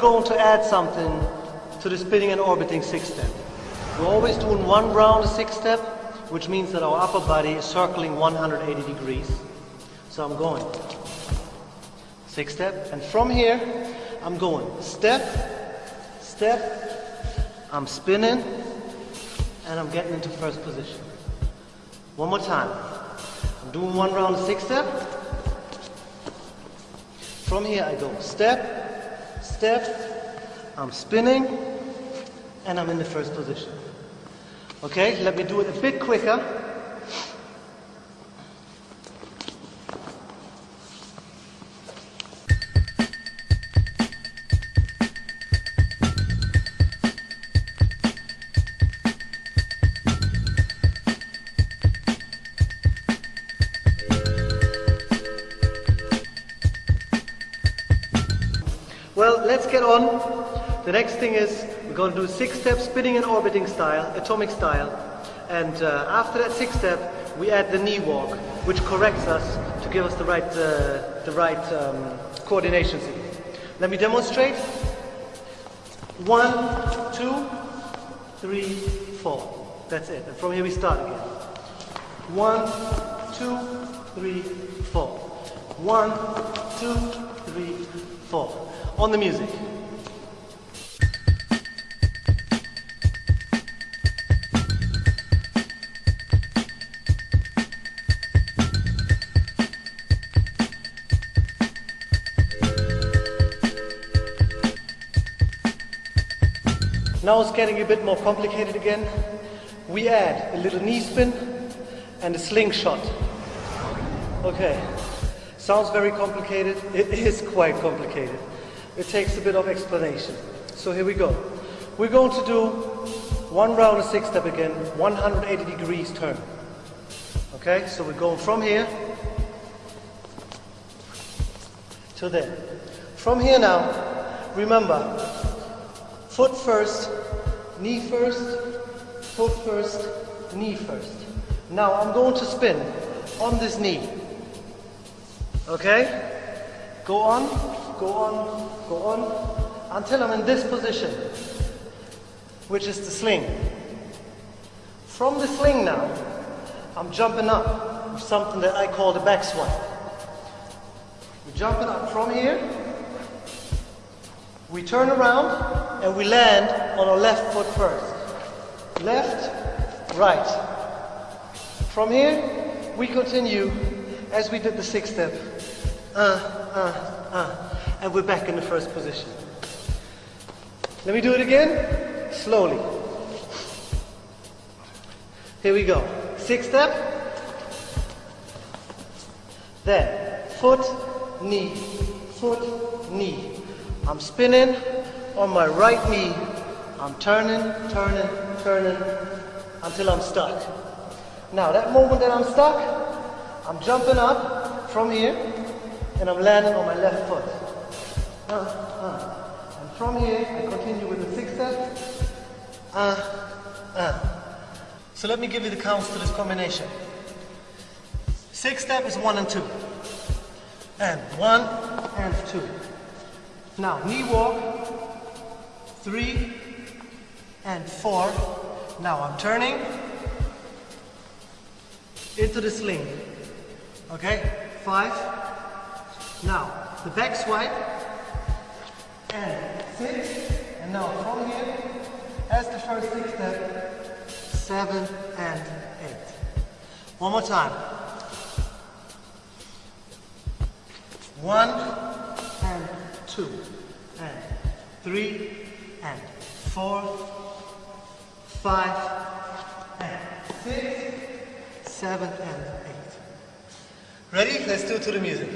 Going to add something to the spinning and orbiting six step. We're always doing one round of six step, which means that our upper body is circling 180 degrees. So I'm going six step, and from here I'm going step, step, I'm spinning, and I'm getting into first position. One more time. I'm doing one round of six step. From here I go step, step, I'm spinning, and I'm in the first position. Okay, let me do it a bit quicker. Let's get on. The next thing is we're going to do six step spinning and orbiting style, atomic style. And uh, after that six step, we add the knee walk, which corrects us to give us the right, uh, the right um, coordination. Let me demonstrate. One, two, three, four. That's it. And from here we start again. One, two, three, four. One, two, three, four on the music. Now it's getting a bit more complicated again. We add a little knee spin and a slingshot. Okay, sounds very complicated. It is quite complicated it takes a bit of explanation. So here we go. We're going to do one round of six step again, 180 degrees turn. Okay, so we're going from here to there. From here now, remember, foot first, knee first, foot first, knee first. Now I'm going to spin on this knee. Okay? Go on, go on, go on, until I'm in this position, which is the sling. From the sling now, I'm jumping up with something that I call the back swipe. We're jumping up from here, we turn around, and we land on our left foot first. Left, right. From here, we continue as we did the six step. Uh, uh, uh and we're back in the first position. Let me do it again, slowly. Here we go. Six step. Then, foot, knee, foot, knee. I'm spinning on my right knee. I'm turning, turning, turning until I'm stuck. Now, that moment that I'm stuck, I'm jumping up from here and I'm landing on my left foot uh, uh. And from here, I continue with the six step. Uh, uh. So let me give you the counts to this combination. Six step is one and two. And one and two. Now, knee walk, three and four. Now I'm turning into the sling. Okay, five. Now, the back swipe, and six, and now from here, as the first six step, seven and eight. One more time. One and two and three and four, five and six, seven and eight. Ready? Let's do it to the music.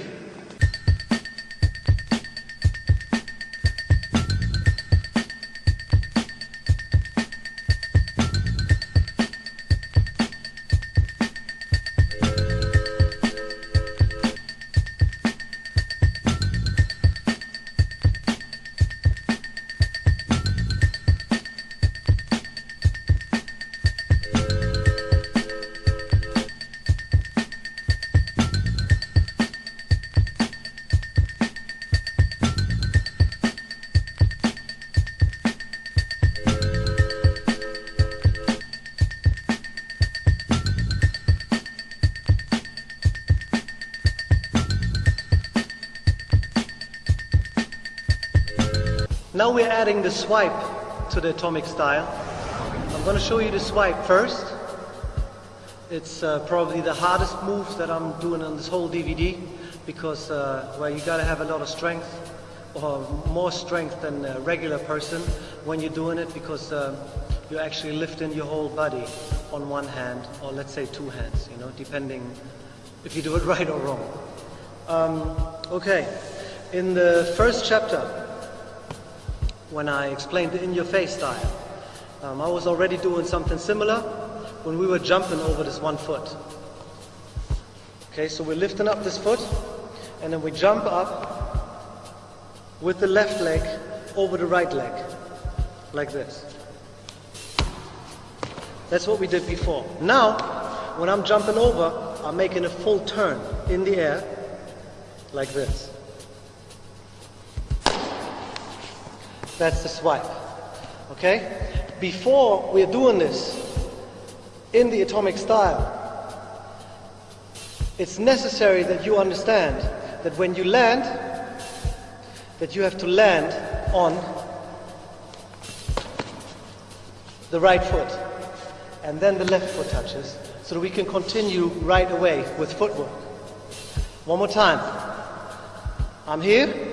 Adding the swipe to the atomic style. I'm going to show you the swipe first. It's uh, probably the hardest move that I'm doing on this whole DVD because, uh, well, you got to have a lot of strength or more strength than a regular person when you're doing it because uh, you're actually lifting your whole body on one hand or let's say two hands, you know, depending if you do it right or wrong. Um, okay, in the first chapter, when I explained the in-your-face style, um, I was already doing something similar when we were jumping over this one foot. Okay, so we're lifting up this foot and then we jump up with the left leg over the right leg, like this. That's what we did before. Now, when I'm jumping over, I'm making a full turn in the air, like this. That's the swipe. Okay? Before we're doing this in the atomic style, it's necessary that you understand that when you land, that you have to land on the right foot and then the left foot touches so that we can continue right away with footwork. One more time. I'm here,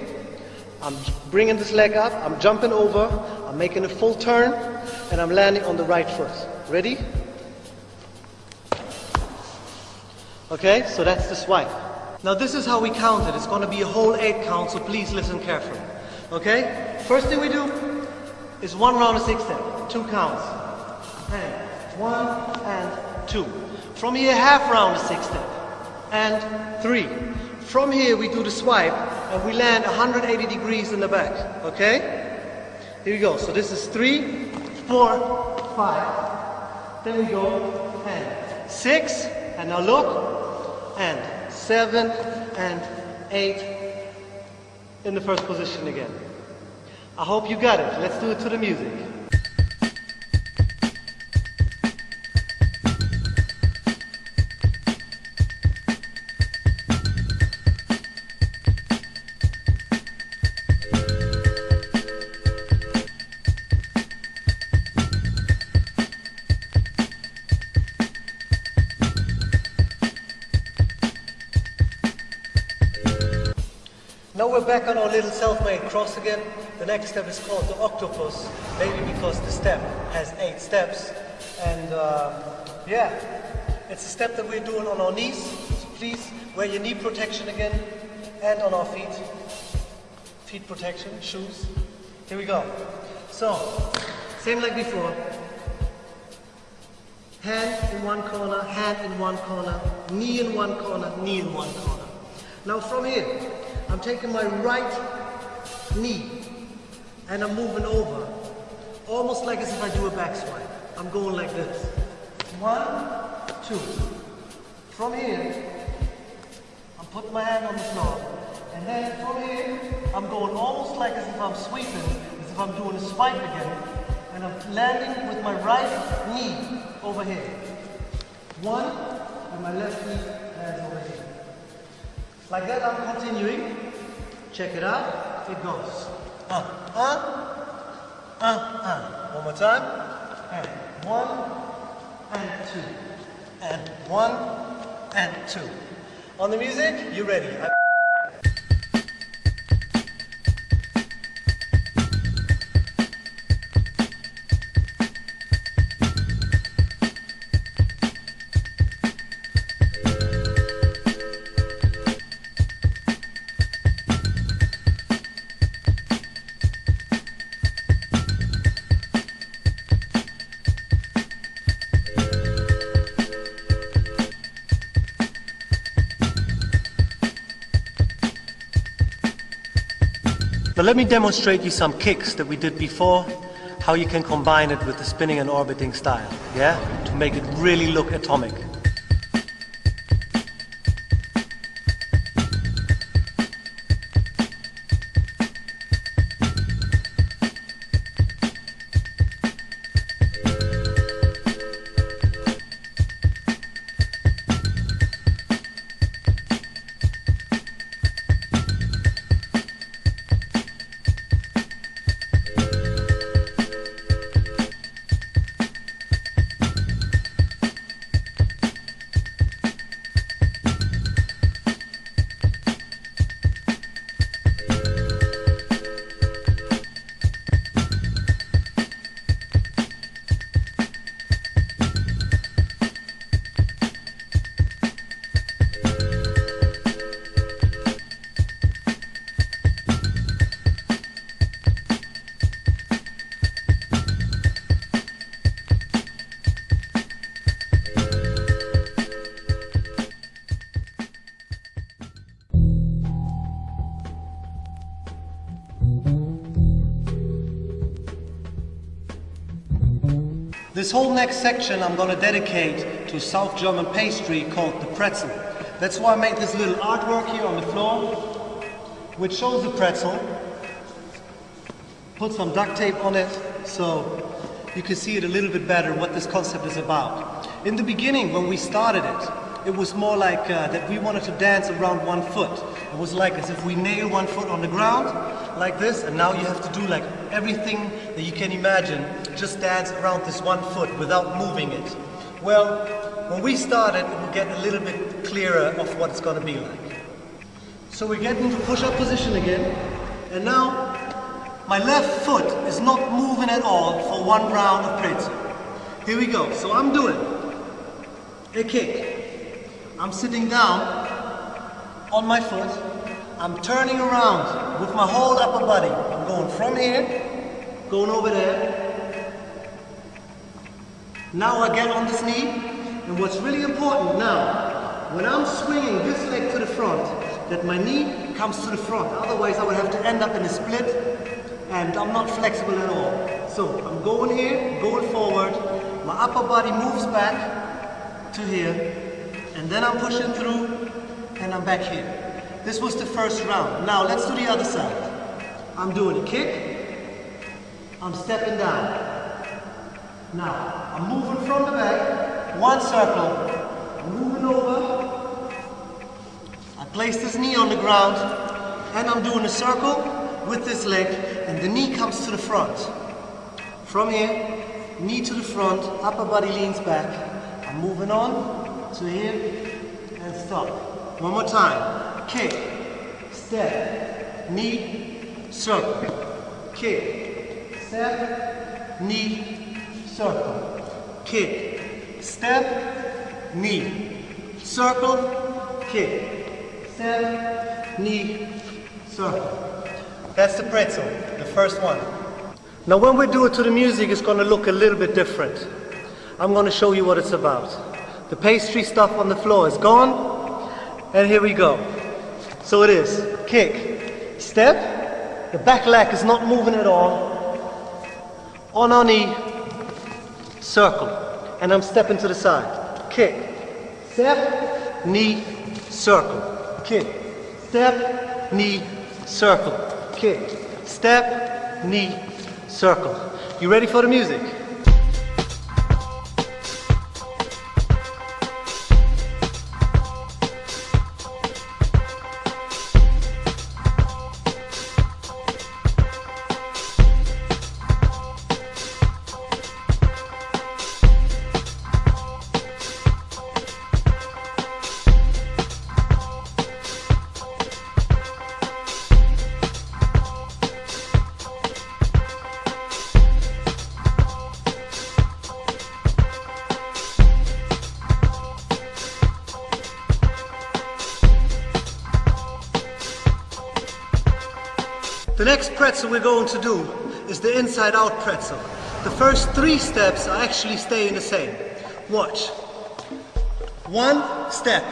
I'm bringing this leg up, I'm jumping over, I'm making a full turn, and I'm landing on the right foot. Ready? Okay, so that's the swipe. Now this is how we count it. It's going to be a whole eight count, so please listen carefully. Okay? First thing we do is one round of six step, two counts. And one and two. From here, half round of six step, and three. From here, we do the swipe, and we land 180 degrees in the back. Okay? Here we go. So this is three, four, five. Then we go and six, and now look, and seven, and eight in the first position again. I hope you got it. Let's do it to the music. Now we're back on our little self-made cross again. The next step is called the octopus, maybe because the step has eight steps. And uh, yeah, it's a step that we're doing on our knees. So please wear your knee protection again and on our feet. Feet protection, shoes. Here we go. So, same like before. Hand in one corner, hand in one corner, knee in one corner, knee in one corner. Now from here, I'm taking my right knee and I'm moving over, almost like as if I do a back swipe. I'm going like this. One, two. From here, I'm putting my hand on the floor. And then from here, I'm going almost like as if I'm sweeping, as if I'm doing a swipe again. And I'm landing with my right knee over here. One, and my left knee lands over. Like that, I'm continuing. Check it out. It goes. Uh, uh, uh, uh. One more time. And one, and two. And one, and two. On the music, you ready? I let me demonstrate you some kicks that we did before, how you can combine it with the spinning and orbiting style, yeah? To make it really look atomic. Next section I'm going to dedicate to South German pastry called the pretzel. That's why I made this little artwork here on the floor, which shows the pretzel. Put some duct tape on it so you can see it a little bit better what this concept is about. In the beginning, when we started it, it was more like uh, that we wanted to dance around one foot. It was like as if we nail one foot on the ground, like this, and now you have to do like everything that you can imagine, just dance around this one foot without moving it. Well, when we started, it will get a little bit clearer of what it's going to be like. So we get into push-up position again, and now my left foot is not moving at all for one round of pretzel. Here we go. So I'm doing a kick. I'm sitting down on my foot. I'm turning around with my whole upper body. I'm going from here, going over there. Now I get on this knee, and what's really important now, when I'm swinging this leg to the front, that my knee comes to the front. Otherwise, I would have to end up in a split, and I'm not flexible at all. So I'm going here, going forward. My upper body moves back to here, and then I'm pushing through, and I'm back here. This was the first round. Now let's do the other side. I'm doing a kick. I'm stepping down. Now, I'm moving from the back, one circle, I'm moving over. I place this knee on the ground and I'm doing a circle with this leg and the knee comes to the front. From here, knee to the front, upper body leans back. I'm moving on to here and stop. One more time. Kick, step, knee, circle. Kick, step, knee, circle. Kick, step, knee, circle, kick, step, knee, circle. That's the pretzel, the first one. Now when we do it to the music, it's gonna look a little bit different. I'm gonna show you what it's about. The pastry stuff on the floor is gone, and here we go. So it is, kick, step, the back leg is not moving at all, on our knee, circle and I'm stepping to the side. Kick, step, knee, circle. Kick, step, knee, circle. Kick, step, knee, circle. You ready for the music? Pretzel we're going to do is the inside out pretzel. The first three steps are actually staying the same. Watch. One step.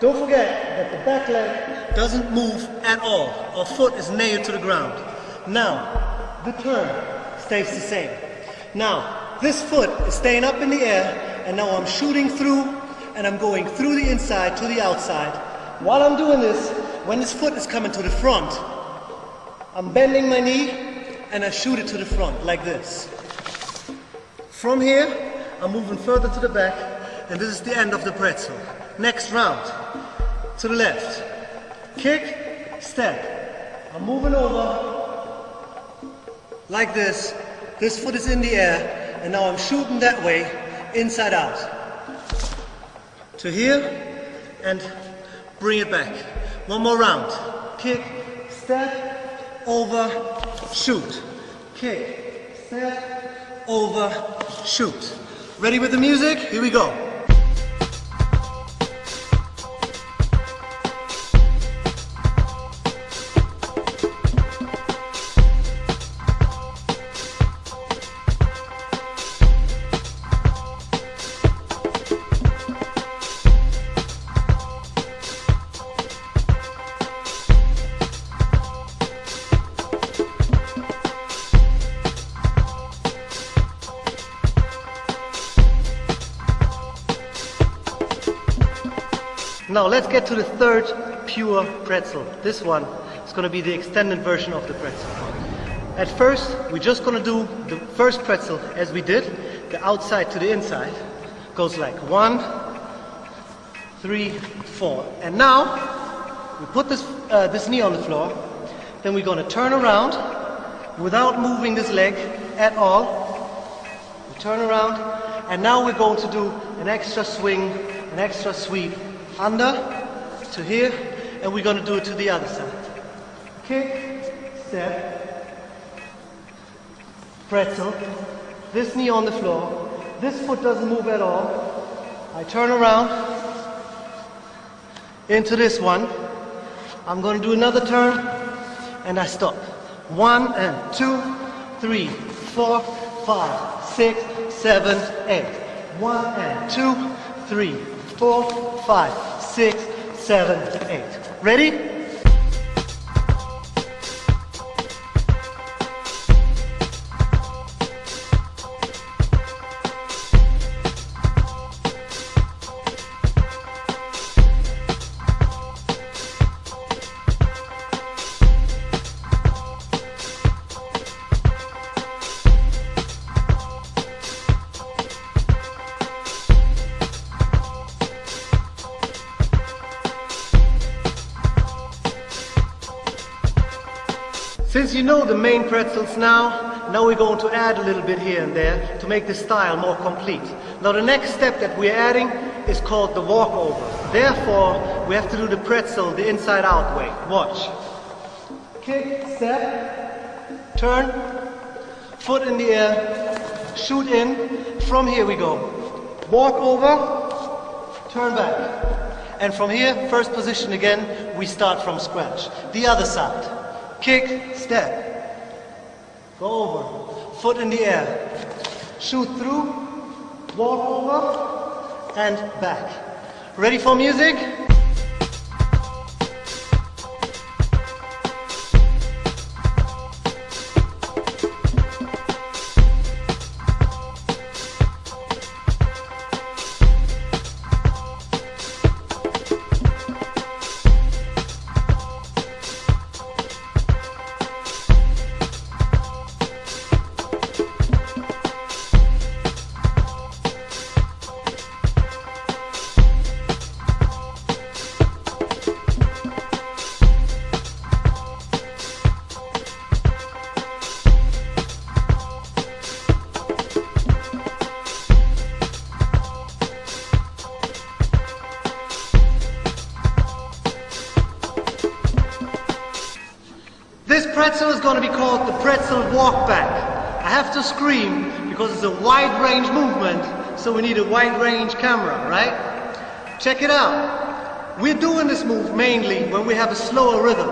Don't forget that the back leg doesn't move at all. Our foot is nailed to the ground. Now, the turn stays the same. Now, this foot is staying up in the air and now I'm shooting through and I'm going through the inside to the outside. While I'm doing this, when this foot is coming to the front, I'm bending my knee and I shoot it to the front like this. From here, I'm moving further to the back and this is the end of the pretzel. Next round, to the left. Kick, step. I'm moving over like this. This foot is in the air and now I'm shooting that way, inside out. To here and bring it back. One more round. Kick, step, over, shoot. Kick, set, over, shoot. Ready with the music? Here we go. Let's get to the third pure pretzel. This one is going to be the extended version of the pretzel. At first, we're just going to do the first pretzel as we did, the outside to the inside. Goes like one, three, four. And now, we put this, uh, this knee on the floor, then we're going to turn around without moving this leg at all. We turn around, and now we're going to do an extra swing, an extra sweep under to here, and we're going to do it to the other side. Kick, step, pretzel, this knee on the floor, this foot doesn't move at all. I turn around into this one. I'm going to do another turn, and I stop. One and two, three, four, five, six, seven, eight. One and two, three, four, five, six, seven, eight. Ready? Now, now we're going to add a little bit here and there to make the style more complete. Now the next step that we're adding is called the walkover. Therefore, we have to do the pretzel the inside out way. Watch. Kick, step, turn, foot in the air, shoot in. From here we go. Walk over, turn back. And from here, first position again, we start from scratch. The other side kick, step. Go over, foot in the air. Shoot through, walk over, and back. Ready for music? It's a wide range movement, so we need a wide range camera, right? Check it out. We're doing this move mainly when we have a slower rhythm.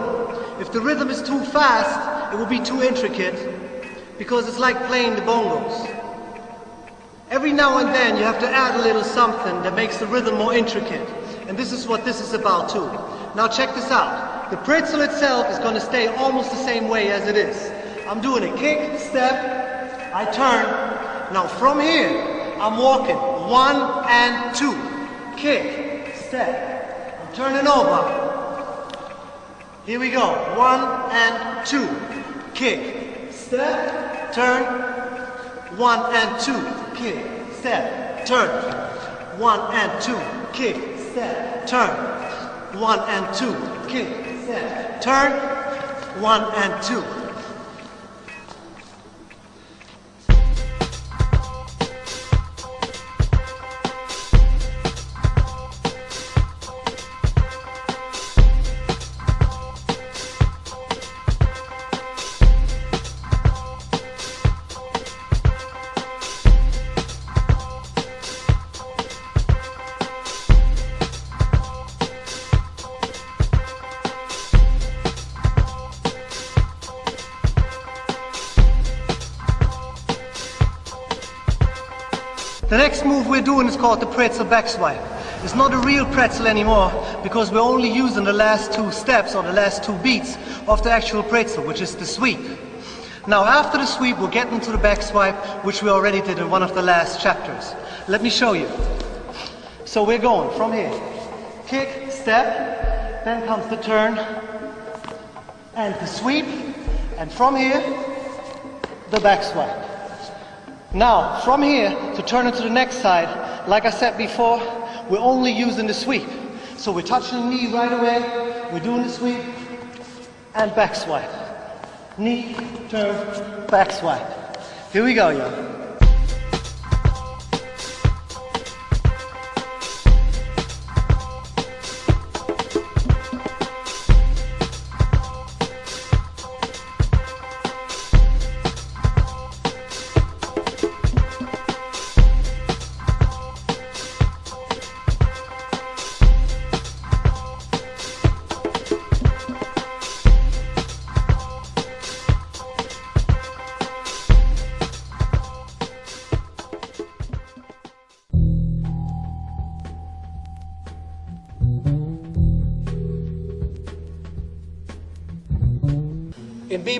If the rhythm is too fast, it will be too intricate because it's like playing the bongos. Every now and then you have to add a little something that makes the rhythm more intricate. And this is what this is about too. Now check this out. The pretzel itself is going to stay almost the same way as it is. I'm doing a kick, step, I turn. Now from here, I'm walking. One and two. Kick, step. I'm turning over. Here we go. One and two. Kick, step, turn. One and two. Kick, step, turn. One and two. Kick, step, turn. One and two. Kick, step, Turn, one and two. Called the pretzel back swipe. It's not a real pretzel anymore because we're only using the last two steps or the last two beats of the actual pretzel, which is the sweep. Now after the sweep, we'll get into the back swipe, which we already did in one of the last chapters. Let me show you. So we're going from here. kick, step, then comes the turn and the sweep, and from here, the back swipe. Now, from here to turn it to the next side, like I said before, we're only using the sweep. So we're touching the knee right away, we're doing the sweep, and back swipe. Knee, turn, back swipe. Here we go, y'all.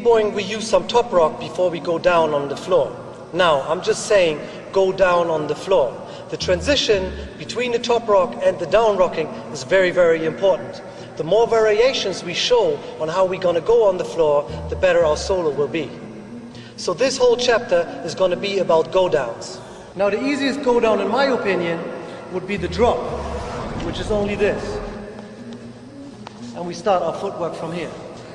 We use some top rock before we go down on the floor. Now, I'm just saying, go down on the floor. The transition between the top rock and the down rocking is very, very important. The more variations we show on how we're going to go on the floor, the better our solo will be. So this whole chapter is going to be about go downs. Now the easiest go down, in my opinion, would be the drop, which is only this. And we start our footwork from here.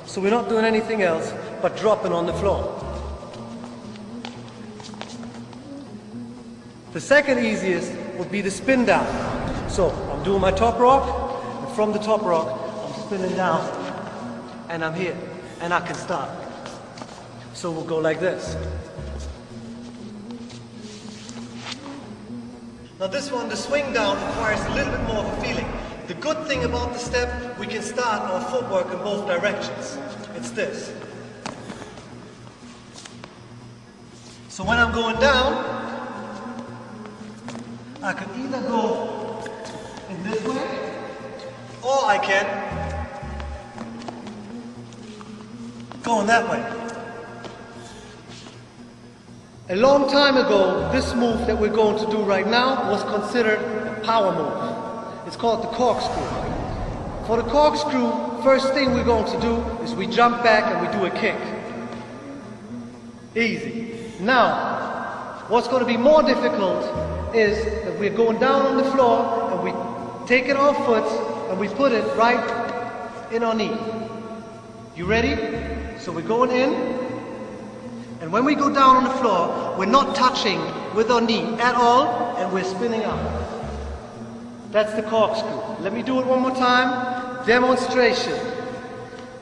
So we're not doing anything else but dropping on the floor. The second easiest would be the spin down. So I'm doing my top rock, and from the top rock, I'm spinning down, and I'm here, and I can start. So we'll go like this. Now this one, the swing down, requires a little bit more of a feeling. The good thing about the step, we can start our footwork in both directions. It's this. So when I'm going down, I can either go in this way, or I can go in that way. A long time ago, this move that we're going to do right now was considered a power move. It's called the corkscrew. For the corkscrew, first thing we're going to do is we jump back and we do a kick. Easy. Now, what's going to be more difficult is that we're going down on the floor and we take it off foot and we put it right in our knee. You ready? So we're going in, and when we go down on the floor, we're not touching with our knee at all, and we're spinning up. That's the corkscrew. Let me do it one more time. Demonstration.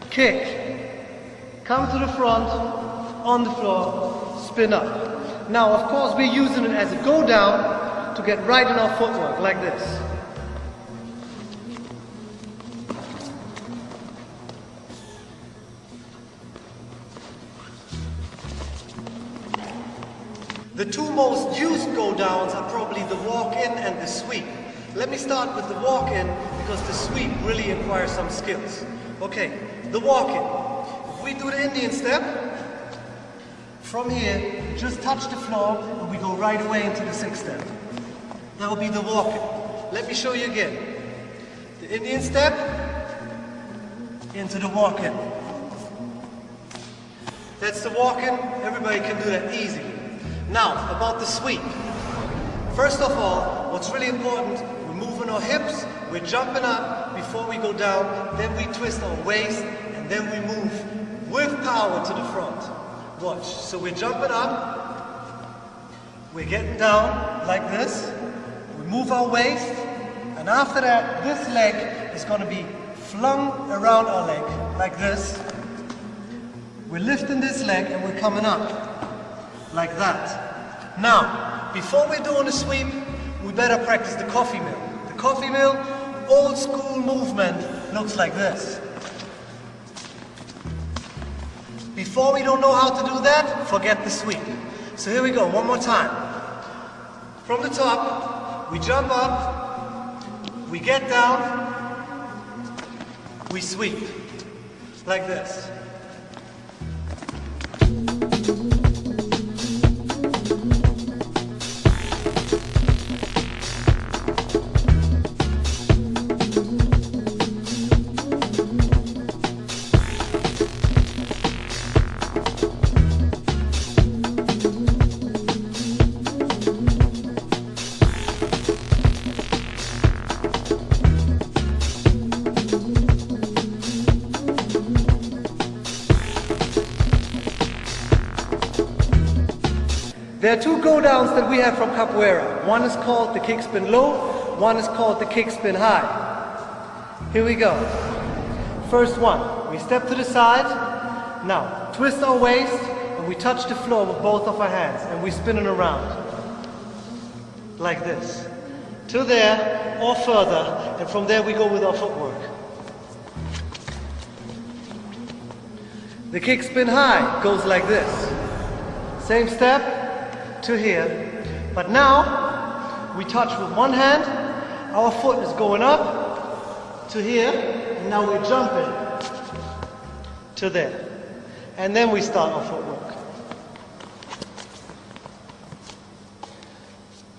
Kick. Come to the front, on the floor, spin up. Now, of course, we're using it as a go down to get right in our footwork, like this. The two most used go downs are probably the walk in and the sweep. Let me start with the walk-in because the sweep really requires some skills. Okay, the walk-in. If we do the Indian step, from here, just touch the floor and we go right away into the six step. That will be the walk-in. Let me show you again. The Indian step, into the walk-in. That's the walk-in. Everybody can do that easy. Now, about the sweep. First of all, what's really important, we're moving our hips, we're jumping up before we go down, then we twist our waist, and then we move with power to the front. Watch. So we're jumping up, we're getting down like this, we move our waist, and after that, this leg is going to be flung around our leg like this. We're lifting this leg and we're coming up like that. Now, before we're doing the sweep, we better practice the coffee mill The coffee mill, old school movement looks like this. Before we don't know how to do that, forget the sweep. So here we go, one more time. From the top, we jump up, we get down, we sweep, like this. We have from capoeira. One is called the kick spin low, one is called the kick spin high. Here we go. First one, we step to the side. Now, twist our waist and we touch the floor with both of our hands and we spin it around. Like this. To there or further and from there we go with our footwork. The kick spin high goes like this. Same step, to here. But now, we touch with one hand, our foot is going up to here, and now we're jumping to there. And then we start our footwork.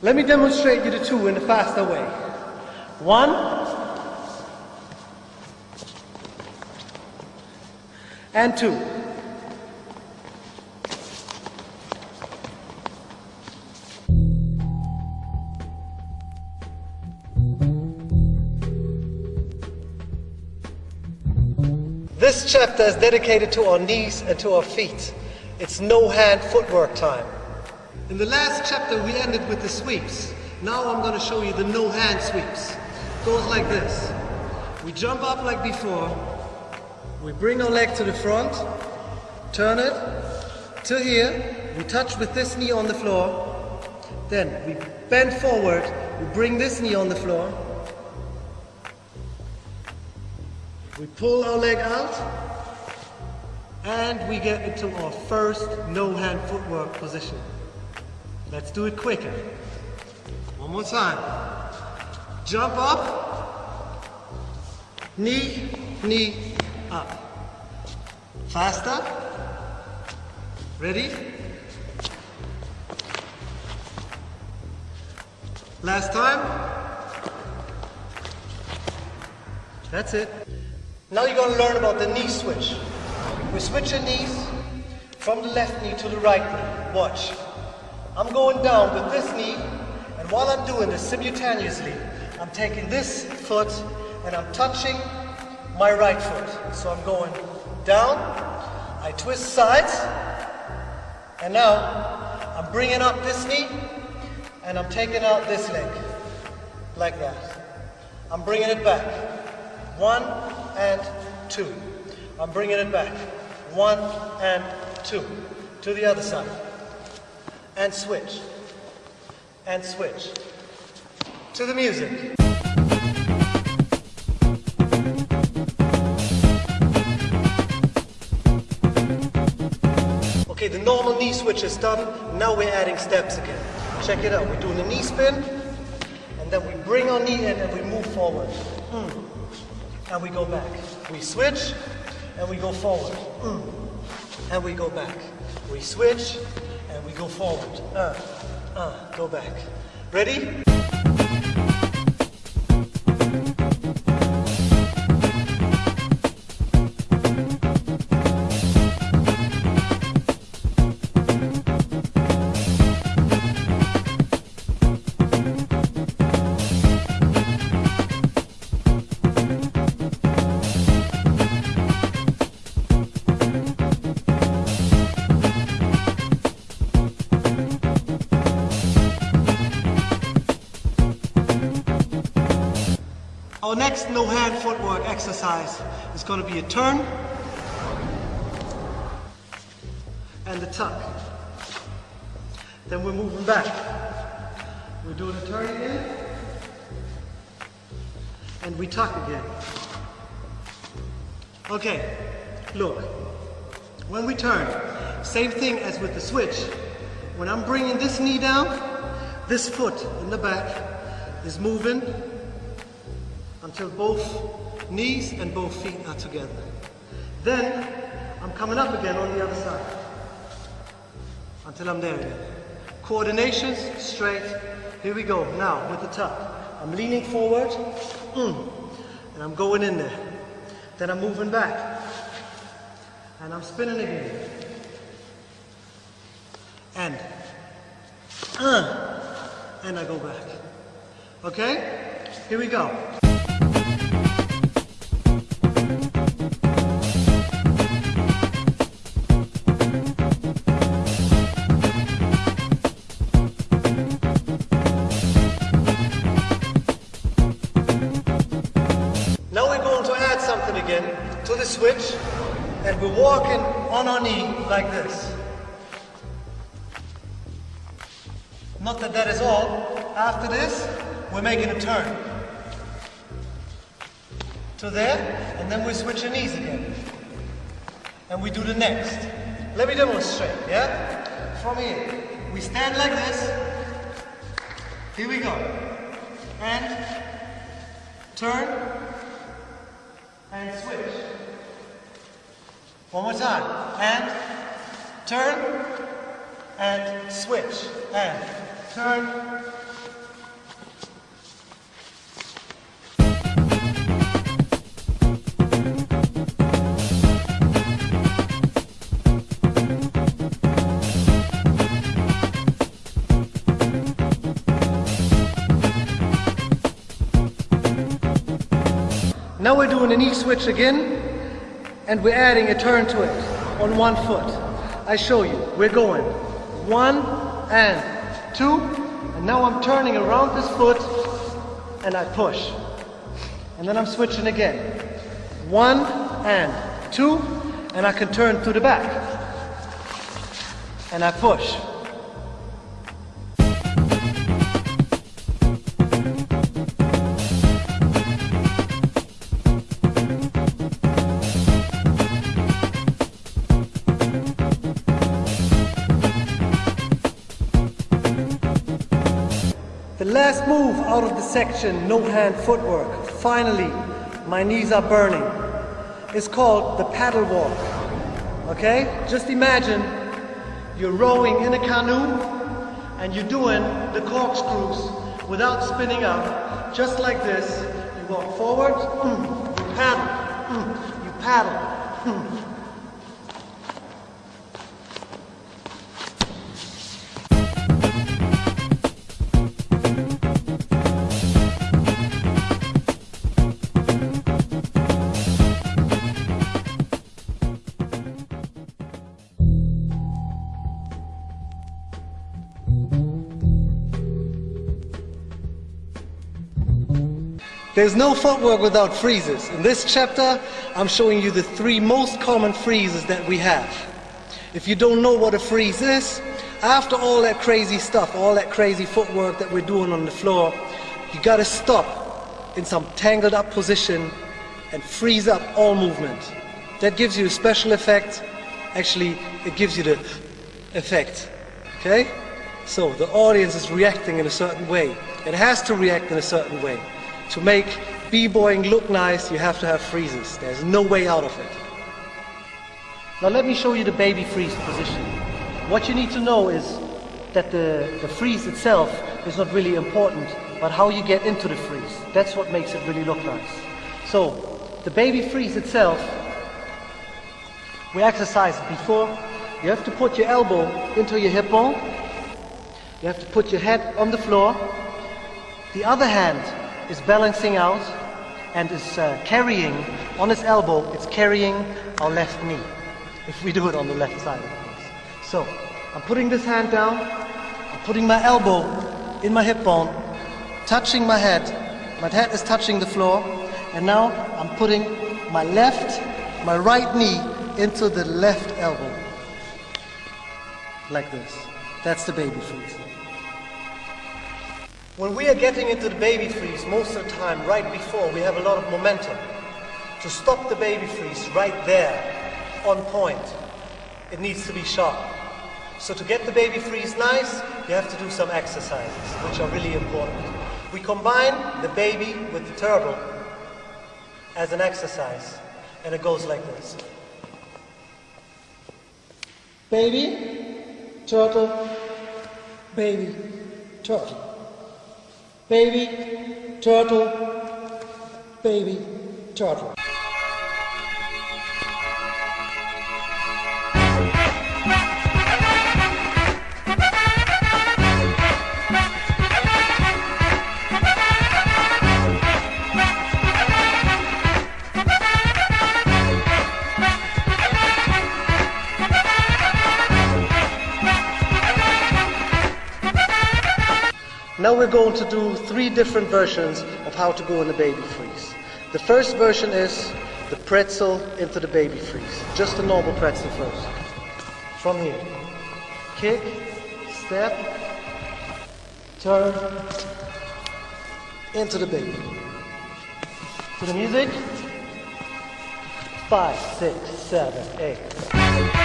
Let me demonstrate you the two in a faster way. One, and two. This chapter is dedicated to our knees and to our feet. It's no hand footwork time. In the last chapter, we ended with the sweeps. Now I'm going to show you the no hand sweeps. Goes like this. We jump up like before. We bring our leg to the front, turn it to here. We touch with this knee on the floor. Then we bend forward. We bring this knee on the floor. We pull our leg out and we get into our first no hand footwork position. Let's do it quicker. One more time. Jump up, knee, knee, up. Faster. Ready? Last time. That's it. Now you're going to learn about the knee switch. We switch our knees from the left knee to the right knee. Watch. I'm going down with this knee, and while I'm doing this simultaneously, I'm taking this foot and I'm touching my right foot. So I'm going down, I twist sides, and now I'm bringing up this knee, and I'm taking out this leg, like that. I'm bringing it back. One, and two. I'm bringing it back. One and two. To the other side. And switch. And switch. To the music. Okay, the normal knee switch is done. Now we're adding steps again. Check it out. We're doing a knee spin, and then we bring our knee in and we move forward. Mm and we go back. We switch and we go forward. Mm. And we go back. We switch and we go forward. Uh, uh, go back. Ready? Next no hand footwork exercise is going to be a turn and a tuck. Then we're moving back. We're doing a turn again and we tuck again. Okay, look. When we turn, same thing as with the switch. When I'm bringing this knee down, this foot in the back is moving until both knees and both feet are together. Then I'm coming up again on the other side until I'm there again. Coordinations, straight. Here we go. Now with the tuck. I'm leaning forward mm, and I'm going in there. Then I'm moving back and I'm spinning again. And uh, and I go back. Okay? Here we go. Switch and we're walking on our knee like this. Not that that is all. After this, we're making a turn. To there, and then we switch our knees again. And we do the next. Let me demonstrate, yeah? From here. We stand like this. Here we go. And turn and switch. One more time. And turn and switch. And turn. Now we're doing a knee switch again, and we're adding a turn to it on one foot. I show you. We're going one and two, and now I'm turning around this foot, and I push. And then I'm switching again. One and two, and I can turn to the back. And I push. Out of the section, no hand footwork. Finally, my knees are burning. It's called the paddle walk. Okay? Just imagine you're rowing in a canoe and you're doing the corkscrews without spinning up. Just like this. You walk forward, mm, you paddle, mm, you paddle. There's no footwork without freezes. In this chapter, I'm showing you the three most common freezes that we have. If you don't know what a freeze is, after all that crazy stuff, all that crazy footwork that we're doing on the floor, you gotta stop in some tangled up position and freeze up all movement. That gives you a special effect. Actually, it gives you the effect. Okay? So the audience is reacting in a certain way. It has to react in a certain way. To make b-boying look nice, you have to have freezes. There's no way out of it. Now let me show you the baby freeze position. What you need to know is that the, the freeze itself is not really important, but how you get into the freeze. That's what makes it really look nice. So, the baby freeze itself, we exercised before. You have to put your elbow into your hip bone. You have to put your head on the floor. The other hand is balancing out and is uh, carrying on its elbow, it's carrying our left knee. If we do it on the left side, of course. So, I'm putting this hand down, I'm putting my elbow in my hip bone, touching my head. My head is touching the floor, and now I'm putting my left, my right knee into the left elbow. Like this. That's the baby freeze. When we are getting into the baby freeze, most of the time, right before, we have a lot of momentum. To stop the baby freeze right there, on point, it needs to be sharp. So to get the baby freeze nice, you have to do some exercises, which are really important. We combine the baby with the turtle as an exercise, and it goes like this. Baby, turtle, baby, turtle. Baby, turtle, baby, turtle. Now we're going to do three different versions of how to go in a baby freeze. The first version is the pretzel into the baby freeze. Just a normal pretzel first. From here. Kick, step, turn, into the baby. To the music. Five, six, seven, eight.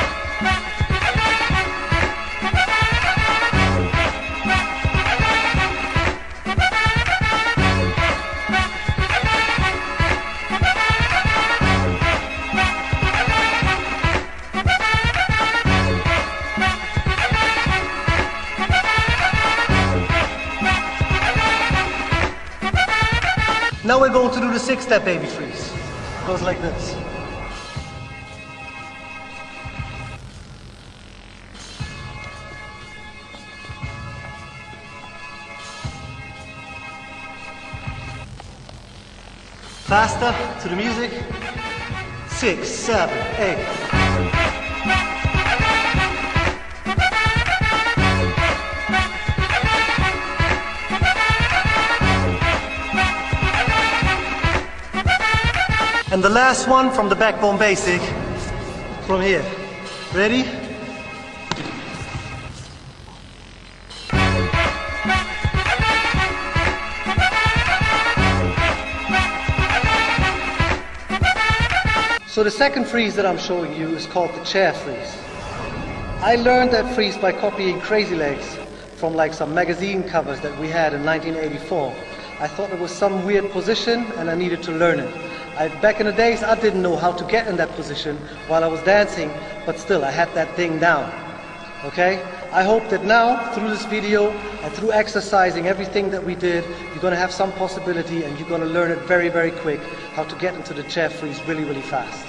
We're going to do the six-step baby freeze. Goes like this. Faster to the music. Six, seven, eight. And the last one from the backbone basic, from here. Ready? So the second freeze that I'm showing you is called the chair freeze. I learned that freeze by copying Crazy Legs from like some magazine covers that we had in 1984. I thought it was some weird position and I needed to learn it. I, back in the days, I didn't know how to get in that position while I was dancing, but still, I had that thing down. Okay? I hope that now, through this video and through exercising everything that we did, you're going to have some possibility and you're going to learn it very, very quick how to get into the chair freeze really, really fast.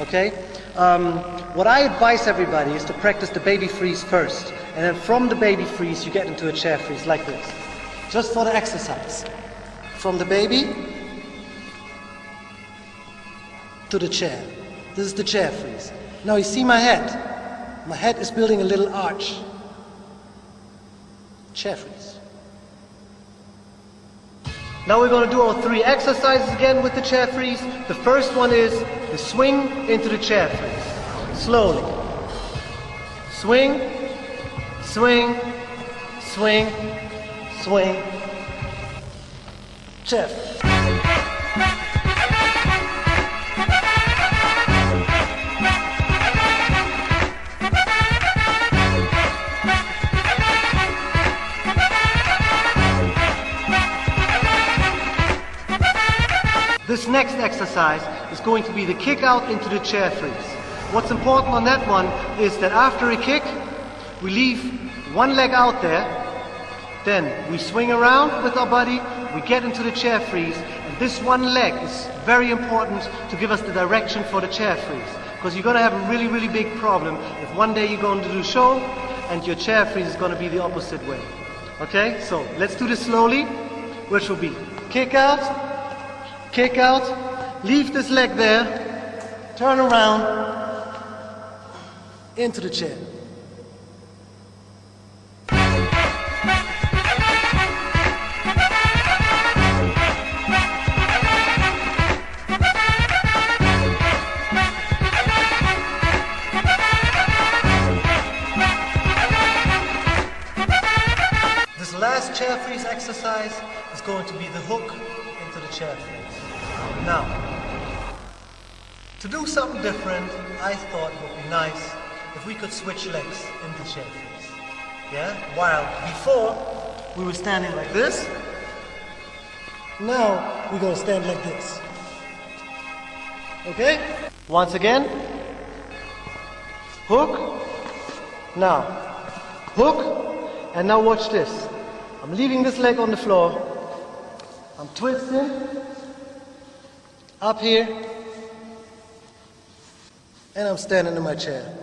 Okay? Um, what I advise everybody is to practice the baby freeze first, and then from the baby freeze, you get into a chair freeze like this. Just for the exercise. From the baby to the chair. This is the chair freeze. Now you see my head. My head is building a little arch. Chair freeze. Now we're going to do our three exercises again with the chair freeze. The first one is the swing into the chair freeze. Slowly. Swing, swing, swing, swing, chair freeze. Next exercise is going to be the kick out into the chair freeze. What's important on that one is that after a kick, we leave one leg out there, then we swing around with our body, we get into the chair freeze, and this one leg is very important to give us the direction for the chair freeze. Because you're going to have a really, really big problem if one day you're going to do show and your chair freeze is going to be the opposite way. Okay, so let's do this slowly, which will be kick out, kick out, leave this leg there, turn around, into the chair. This last chair freeze exercise is going to be the hook into the chair freeze. Now, to do something different, I thought it would be nice if we could switch legs in the chair freeze. Yeah? While before we were standing like this, now we're going to stand like this. Okay? Once again, hook, now, hook, and now watch this. I'm leaving this leg on the floor. I'm twisting up here, and I'm standing in my chair.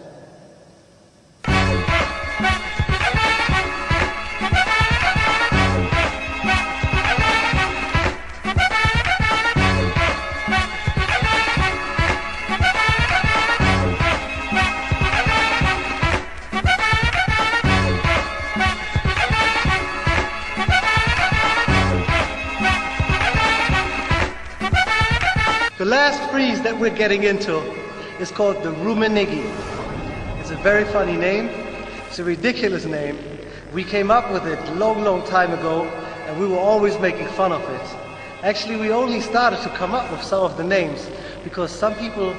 Last freeze that we're getting into is called the Rummenigge. It's a very funny name. It's a ridiculous name. We came up with it long, long time ago, and we were always making fun of it. Actually, we only started to come up with some of the names because some people,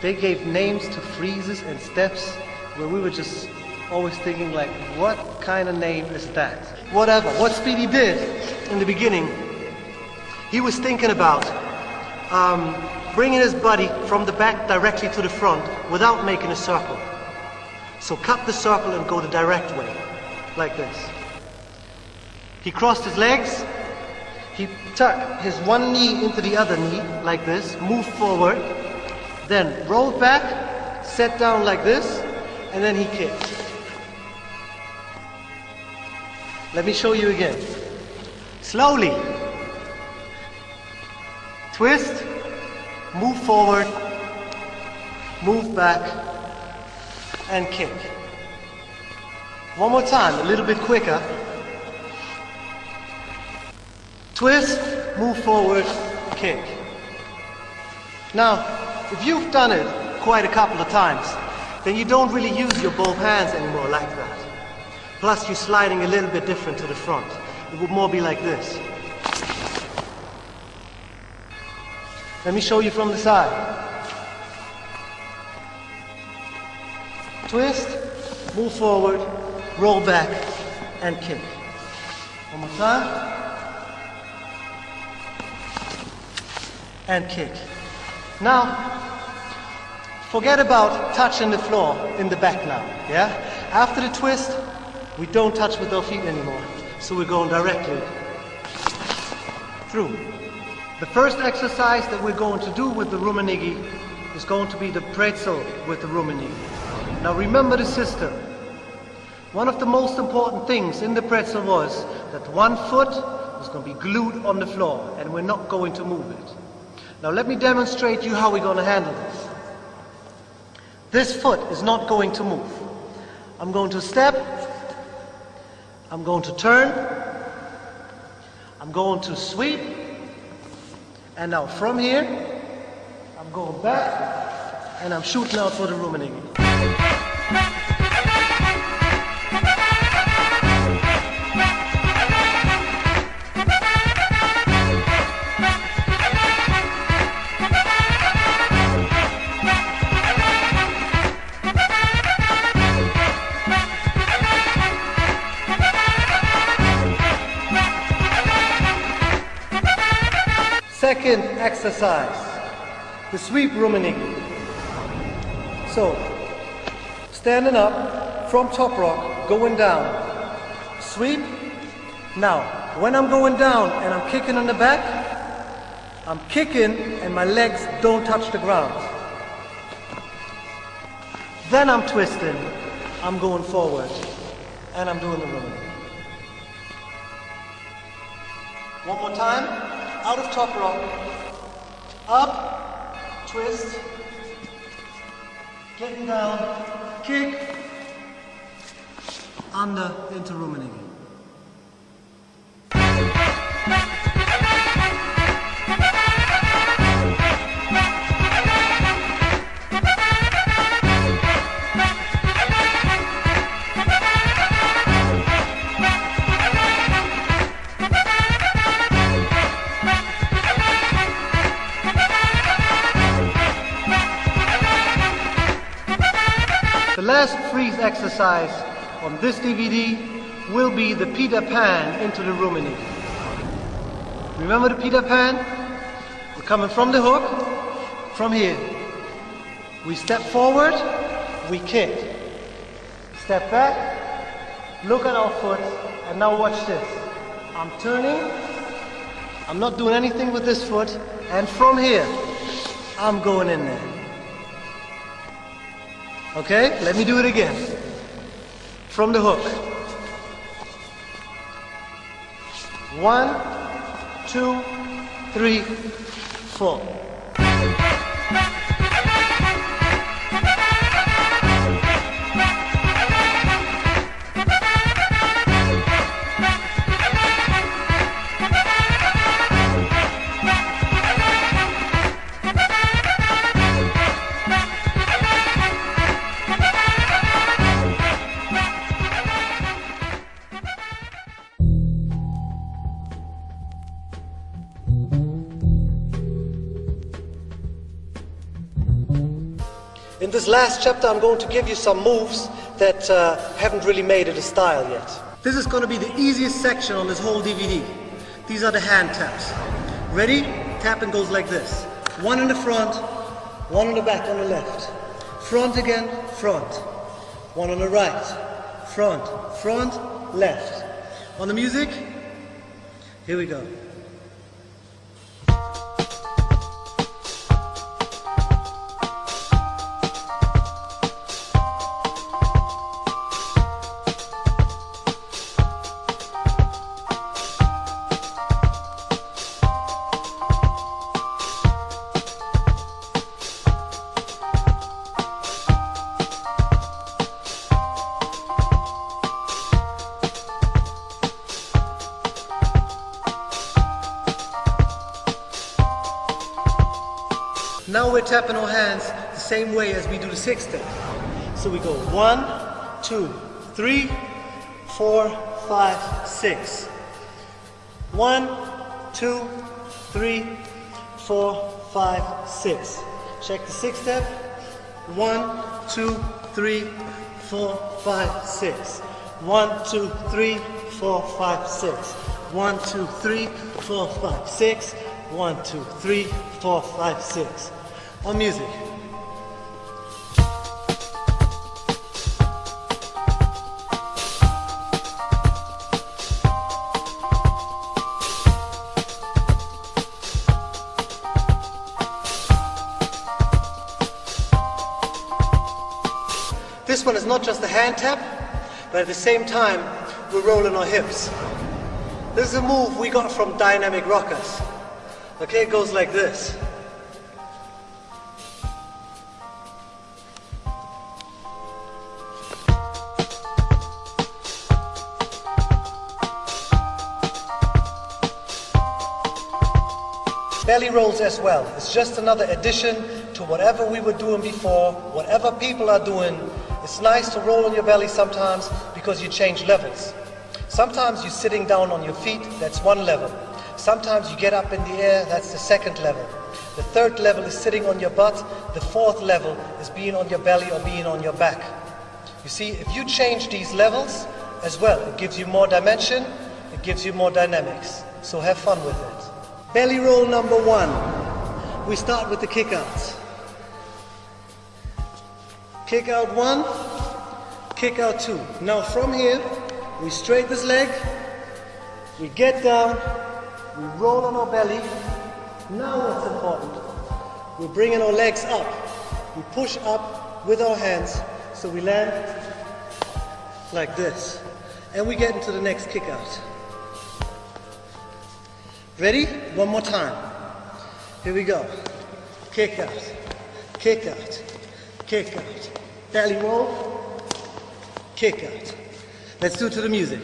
they gave names to freezes and steps where we were just always thinking like, what kind of name is that? Whatever. What Speedy did in the beginning, he was thinking about um, bringing his buddy from the back directly to the front without making a circle. So cut the circle and go the direct way, like this. He crossed his legs, he tucked his one knee into the other knee, like this, moved forward, then rolled back, sat down like this, and then he kicked. Let me show you again. Slowly. Twist, move forward, move back, and kick. One more time, a little bit quicker. Twist, move forward, kick. Now, if you've done it quite a couple of times, then you don't really use your both hands anymore like that. Plus, you're sliding a little bit different to the front. It would more be like this. Let me show you from the side. Twist, move forward, roll back, and kick. One more time. And kick. Now, forget about touching the floor in the back now, yeah? After the twist, we don't touch with our feet anymore. So we're going directly through. The first exercise that we're going to do with the Rummenigge is going to be the pretzel with the Rummenigge. Now remember the system. One of the most important things in the pretzel was that one foot was going to be glued on the floor and we're not going to move it. Now let me demonstrate you how we're going to handle this. This foot is not going to move. I'm going to step, I'm going to turn, I'm going to sweep, and now from here, I'm going back, and I'm shooting out for the Rummenigge. Second exercise, the sweep Rummenigge. So, standing up from top rock, going down, sweep. Now, when I'm going down and I'm kicking on the back, I'm kicking and my legs don't touch the ground. Then I'm twisting, I'm going forward, and I'm doing the Rummenigge. One more time, out of top rock, up, twist, getting down, kick, under, into Rummenigge. Last freeze exercise on this DVD will be the Peter Pan into the Rummenigge. Remember the Peter Pan? We're coming from the hook, from here. We step forward, we kick. Step back, look at our foot, and now watch this. I'm turning, I'm not doing anything with this foot, and from here, I'm going in there. Okay, let me do it again. From the hook. One, two, three, four. Last chapter, I'm going to give you some moves that uh, haven't really made it a style yet. This is going to be the easiest section on this whole DVD. These are the hand taps. Ready? Tapping goes like this. One in the front, one in the back on the left. Front again, front. One on the right, front, front, left. On the music, here we go. Same way as we do the six step. So we go one, two, three, four, five, six. One, two, three, four, five, six. Check the six step. One, two, three, four, five, six. One, two, three, four, five, six. One, two, three, four, five, six. One, two, three, four, five, six on music. One is not just a hand tap, but at the same time, we're rolling our hips. This is a move we got from Dynamic Rockers. Okay, it goes like this. belly rolls as well. It's just another addition to whatever we were doing before, whatever people are doing. It's nice to roll on your belly sometimes because you change levels. Sometimes you're sitting down on your feet, that's one level. Sometimes you get up in the air, that's the second level. The third level is sitting on your butt. The fourth level is being on your belly or being on your back. You see, if you change these levels as well, it gives you more dimension, it gives you more dynamics. So have fun with it. Belly roll number one. We start with the kick outs. Kick out one, kick out two. Now from here, we straight this leg, we get down, we roll on our belly. Now what's important? We're bringing our legs up. We push up with our hands so we land like this. And we get into the next kick out. Ready? One more time. Here we go. Kick out, kick out, kick out. Belly roll, kick out. Let's do it to the music.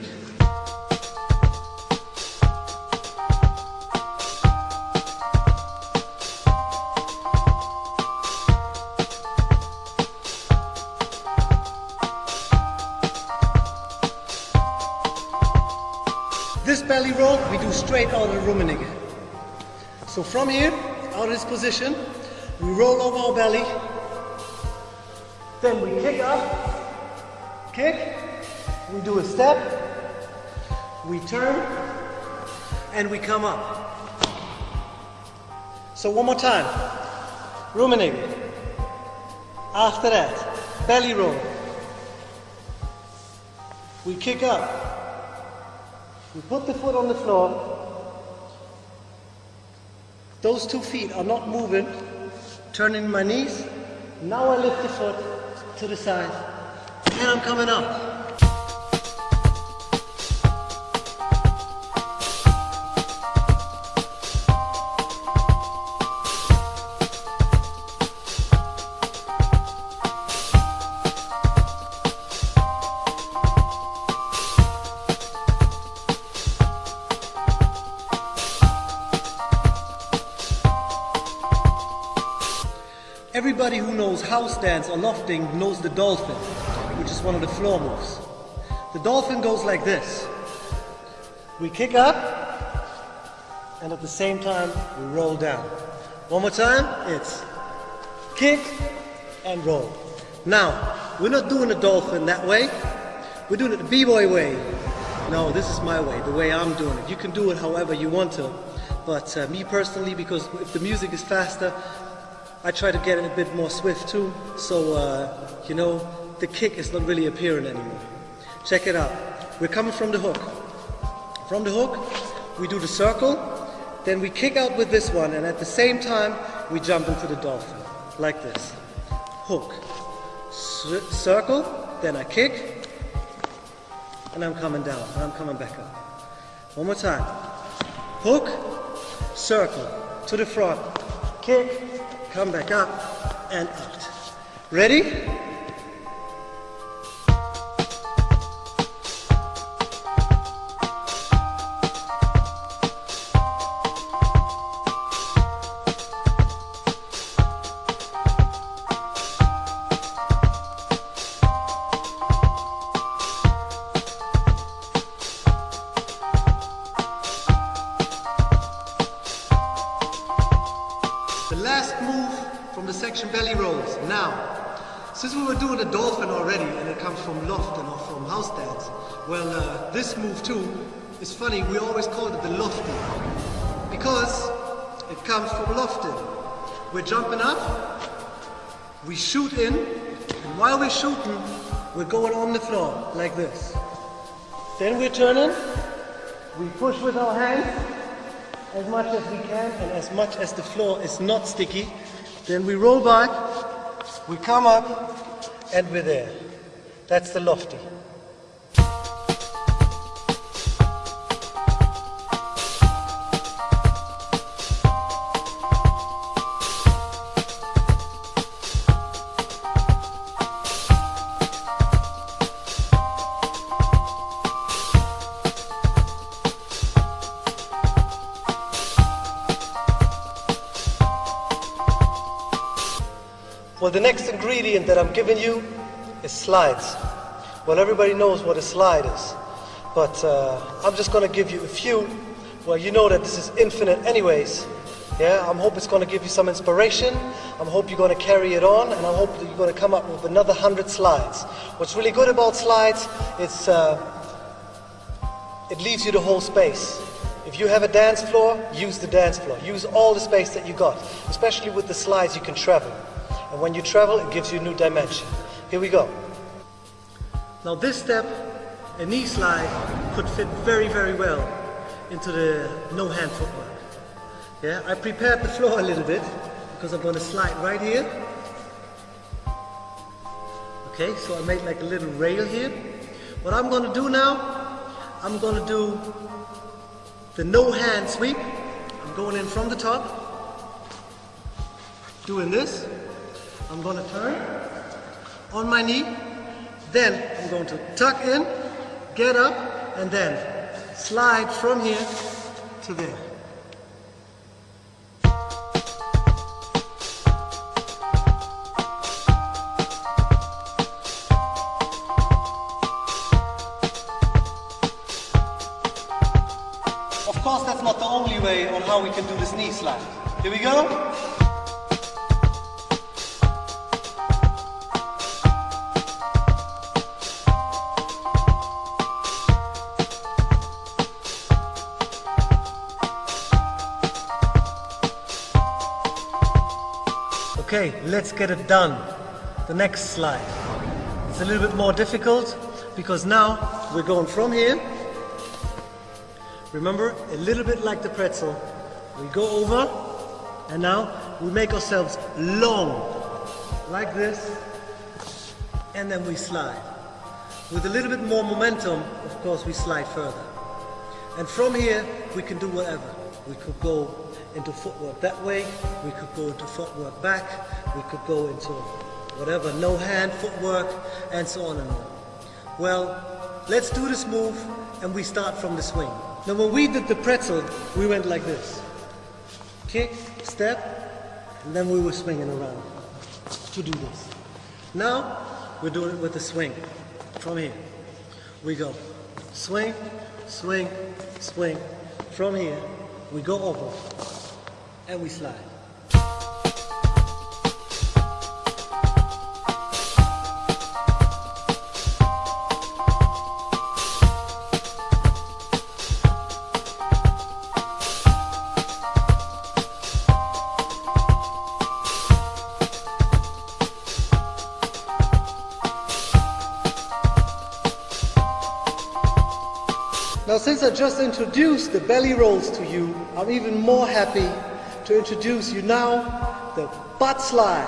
This belly roll we do straight out of the Rummenigge. So from here, out of this position, we roll over our belly, then we kick up, kick, we do a step, we turn, and we come up. So one more time, Rummenigge. After that, belly roll. We kick up, we put the foot on the floor. Those two feet are not moving. Turning my knees. Now I lift the foot to the side. And I'm coming up. House dance or lofting knows the dolphin, which is one of the floor moves. The dolphin goes like this. We kick up, and at the same time, we roll down. One more time, it's kick, and roll. Now, we're not doing the dolphin that way. We're doing it the b-boy way. No, this is my way, the way I'm doing it. You can do it however you want to. But uh, me personally, because if the music is faster, I try to get it a bit more swift too. So, uh, you know, the kick is not really appearing anymore. Check it out. We're coming from the hook. From the hook, we do the circle, then we kick out with this one, and at the same time, we jump into the dolphin, like this. Hook, circle, then I kick, and I'm coming down, and I'm coming back up. One more time. Hook, circle, to the front, kick, come back up, and out. Ready? Move too is funny. We always called it the lofty because it comes from Lofton. We're jumping up, we shoot in, and while we're shooting, we're going on the floor like this. Then we're turning, we push with our hands, as much as we can and as much as the floor is not sticky. Then we roll back, we come up, and we're there. That's the lofty. Well, the next ingredient that I'm giving you is slides. Well, everybody knows what a slide is, but uh, I'm just going to give you a few. Well, you know that this is infinite anyways. Yeah, I'm hope it's going to give you some inspiration. I'm hope you're going to carry it on, and I hope that you're going to come up with another hundred slides. What's really good about slides, it's uh, it leaves you the whole space. If you have a dance floor, use the dance floor. Use all the space that you got. Especially with the slides, you can travel. And when you travel, it gives you new dimension. Here we go. Now this step, a knee slide, could fit very, very well into the no hand footwork. Yeah, I prepared the floor a little bit because I'm going to slide right here. Okay, so I made like a little rail here. What I'm going to do now, I'm going to do the no hand sweep. I'm going in from the top, doing this. I'm going to turn on my knee. Then I'm going to tuck in, get up, and then slide from here to there. Of course, that's not the only way on how we can do this knee slide. Here we go. Okay, let's get it done. The next slide. It's a little bit more difficult because now we're going from here. Remember, a little bit like the pretzel. We go over and now we make ourselves long like this and then we slide. With a little bit more momentum, of course, we slide further. And from here, we can do whatever. We could go into footwork that way, we could go into footwork back, we could go into whatever, no hand footwork, and so on and on. Well, let's do this move, and we start from the swing. Now when we did the pretzel, we went like this. Kick, step, and then we were swinging around to do this. Now, we're doing it with the swing. From here, we go. Swing, swing, swing. From here, we go over, and we slide. Since I just introduced the belly rolls to you, I'm even more happy to introduce you now the butt slide.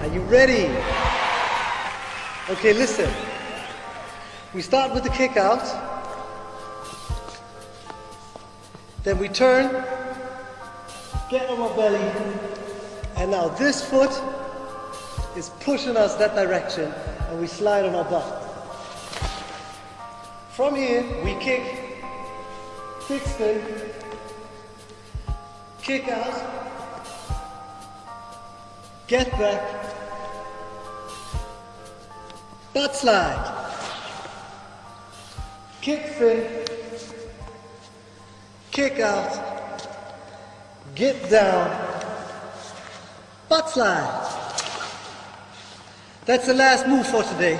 Are you ready? Okay, listen. We start with the kick out. Then we turn, get on our belly, and now this foot is pushing us that direction, and we slide on our butt. From here, we kick, kick spin, kick out, get back, butt slide, kick spin, kick out, get down, butt slide. That's the last move for today.